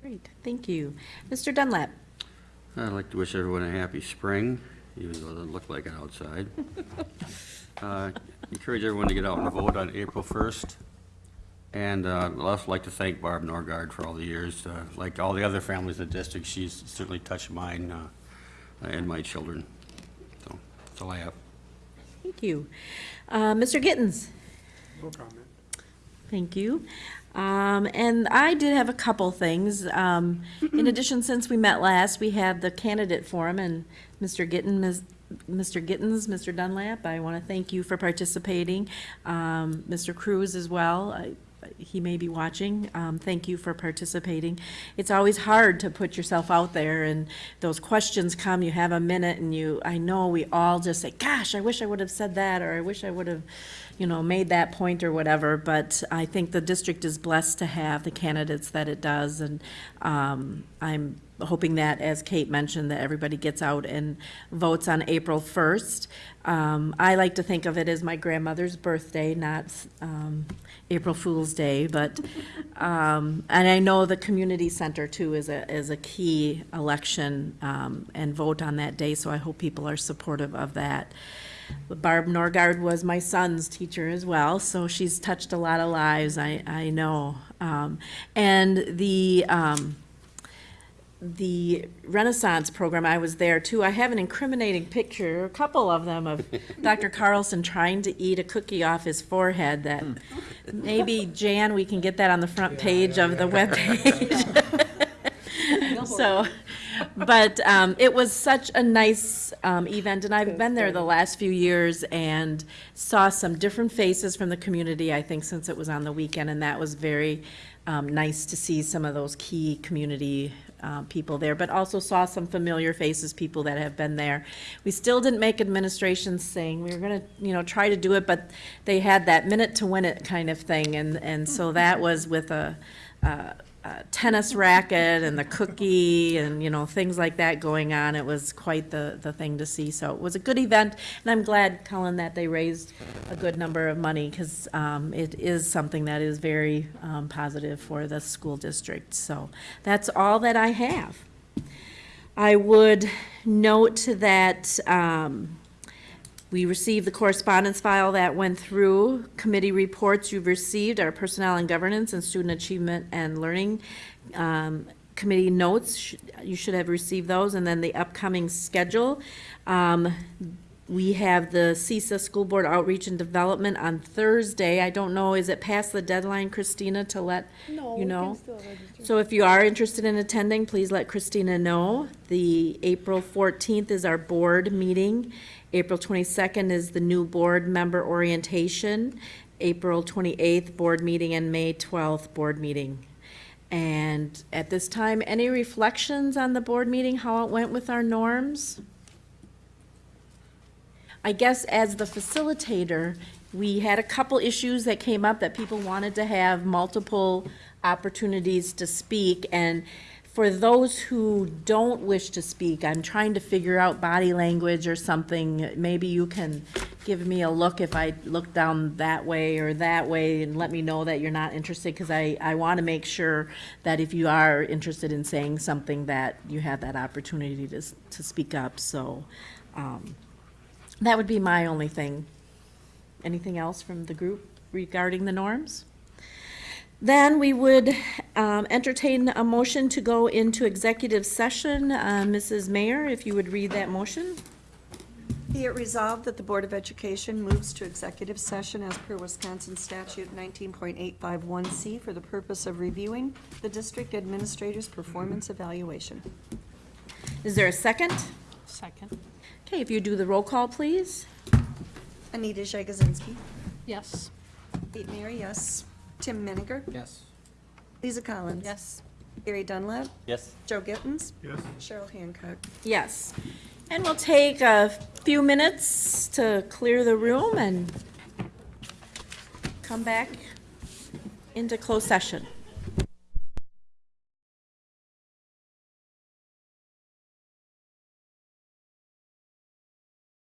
Great, thank you. Mr. Dunlap? I'd like to wish everyone a happy spring, even though it doesn't look like it outside. Uh, Encourage everyone to get out and vote on April 1st. And uh, I'd also like to thank Barb Norgard for all the years. Uh, Like all the other families in the district, she's certainly touched mine uh, and my children. So, that's all I have. Thank you. Uh, Mr. Gittens? No comment. Thank you. Um, and I did have a couple things. Um, in addition, since we met last, we had the candidate forum and Mr. Gitten, Ms- Mr. Gittens, Mr. Dunlap, I want to thank you for participating. Um, Mr. Cruz as well. I, he may be watching. Um, thank you for participating. It's always hard to put yourself out there and those questions come, you have a minute and you, I know we all just say, gosh, I wish I would have said that or I wish I would have, you know, made that point or whatever. But I think the district is blessed to have the candidates that it does. And um, I'm hoping that, as Kate mentioned, that everybody gets out and votes on April 1st. Um, I like to think of it as my grandmother's birthday, not um, April Fool's Day, but, um, and I know the community center too is a, is a key election um, and vote on that day, so I hope people are supportive of that. Barb Norgard was my son's teacher as well, so she's touched a lot of lives, I, I know. Um, And the, um, the Renaissance program, I was there too. I have an incriminating picture, a couple of them, of Dr. Carlson trying to eat a cookie off his forehead that maybe, Jan, we can get that on the front page of the webpage. So, but um, it was such a nice um, event, and I've been there the last few years and saw some different faces from the community, I think, since it was on the weekend, and that was very um, nice to see some of those key community uh, people there, but also saw some familiar faces, people that have been there. We still didn't make administration sing. We were going to, you know, try to do it, but they had that minute to win it kind of thing, and, and so that was with a, a tennis racket and the cookie and, you know, things like that going on. It was quite the, the thing to see. So it was a good event, and I'm glad, Colin, that they raised a good number of money, because it is something that is very um, positive for the school district. So that's all that I have. I would note that um, we received the correspondence file that went through, committee reports you've received, our personnel and governance and student achievement and learning um, committee notes, you should have received those, and then the upcoming schedule. Um, We have the CESA School Board Outreach and Development on Thursday. I don't know, is it past the deadline, Christina, to let you know? So if you are interested in attending, please let Christina know. The April 14th is our board meeting. April 22nd is the new board member orientation. April 28th, board meeting, and May 12th, board meeting. And at this time, any reflections on the board meeting, how it went with our norms? I guess as the facilitator, we had a couple issues that came up that people wanted to have multiple opportunities to speak. And for those who don't wish to speak, I'm trying to figure out body language or something. Maybe you can give me a look if I look down that way or that way and let me know that you're not interested, because I, I want to make sure that if you are interested in saying something, that you have that opportunity to, to speak up. So, um, that would be my only thing. Anything else from the group regarding the norms? Then we would um, entertain a motion to go into executive session. Uh, Mrs. Mayer, if you would read that motion? Be it resolved that the Board of Education moves to executive session as per Wisconsin statute 19.851C for the purpose of reviewing the district administrator's performance evaluation. Is there a second? Second. Okay, if you do the roll call, please. Anita Jagosinski. Yes. Kate Mayer, yes. Tim Miniger. Yes. Lisa Collins. Yes. Gary Dunlap. Yes. Joe Gittens. Yes. Cheryl Hancock. Yes. And we'll take a few minutes to clear the room and come back into closed session.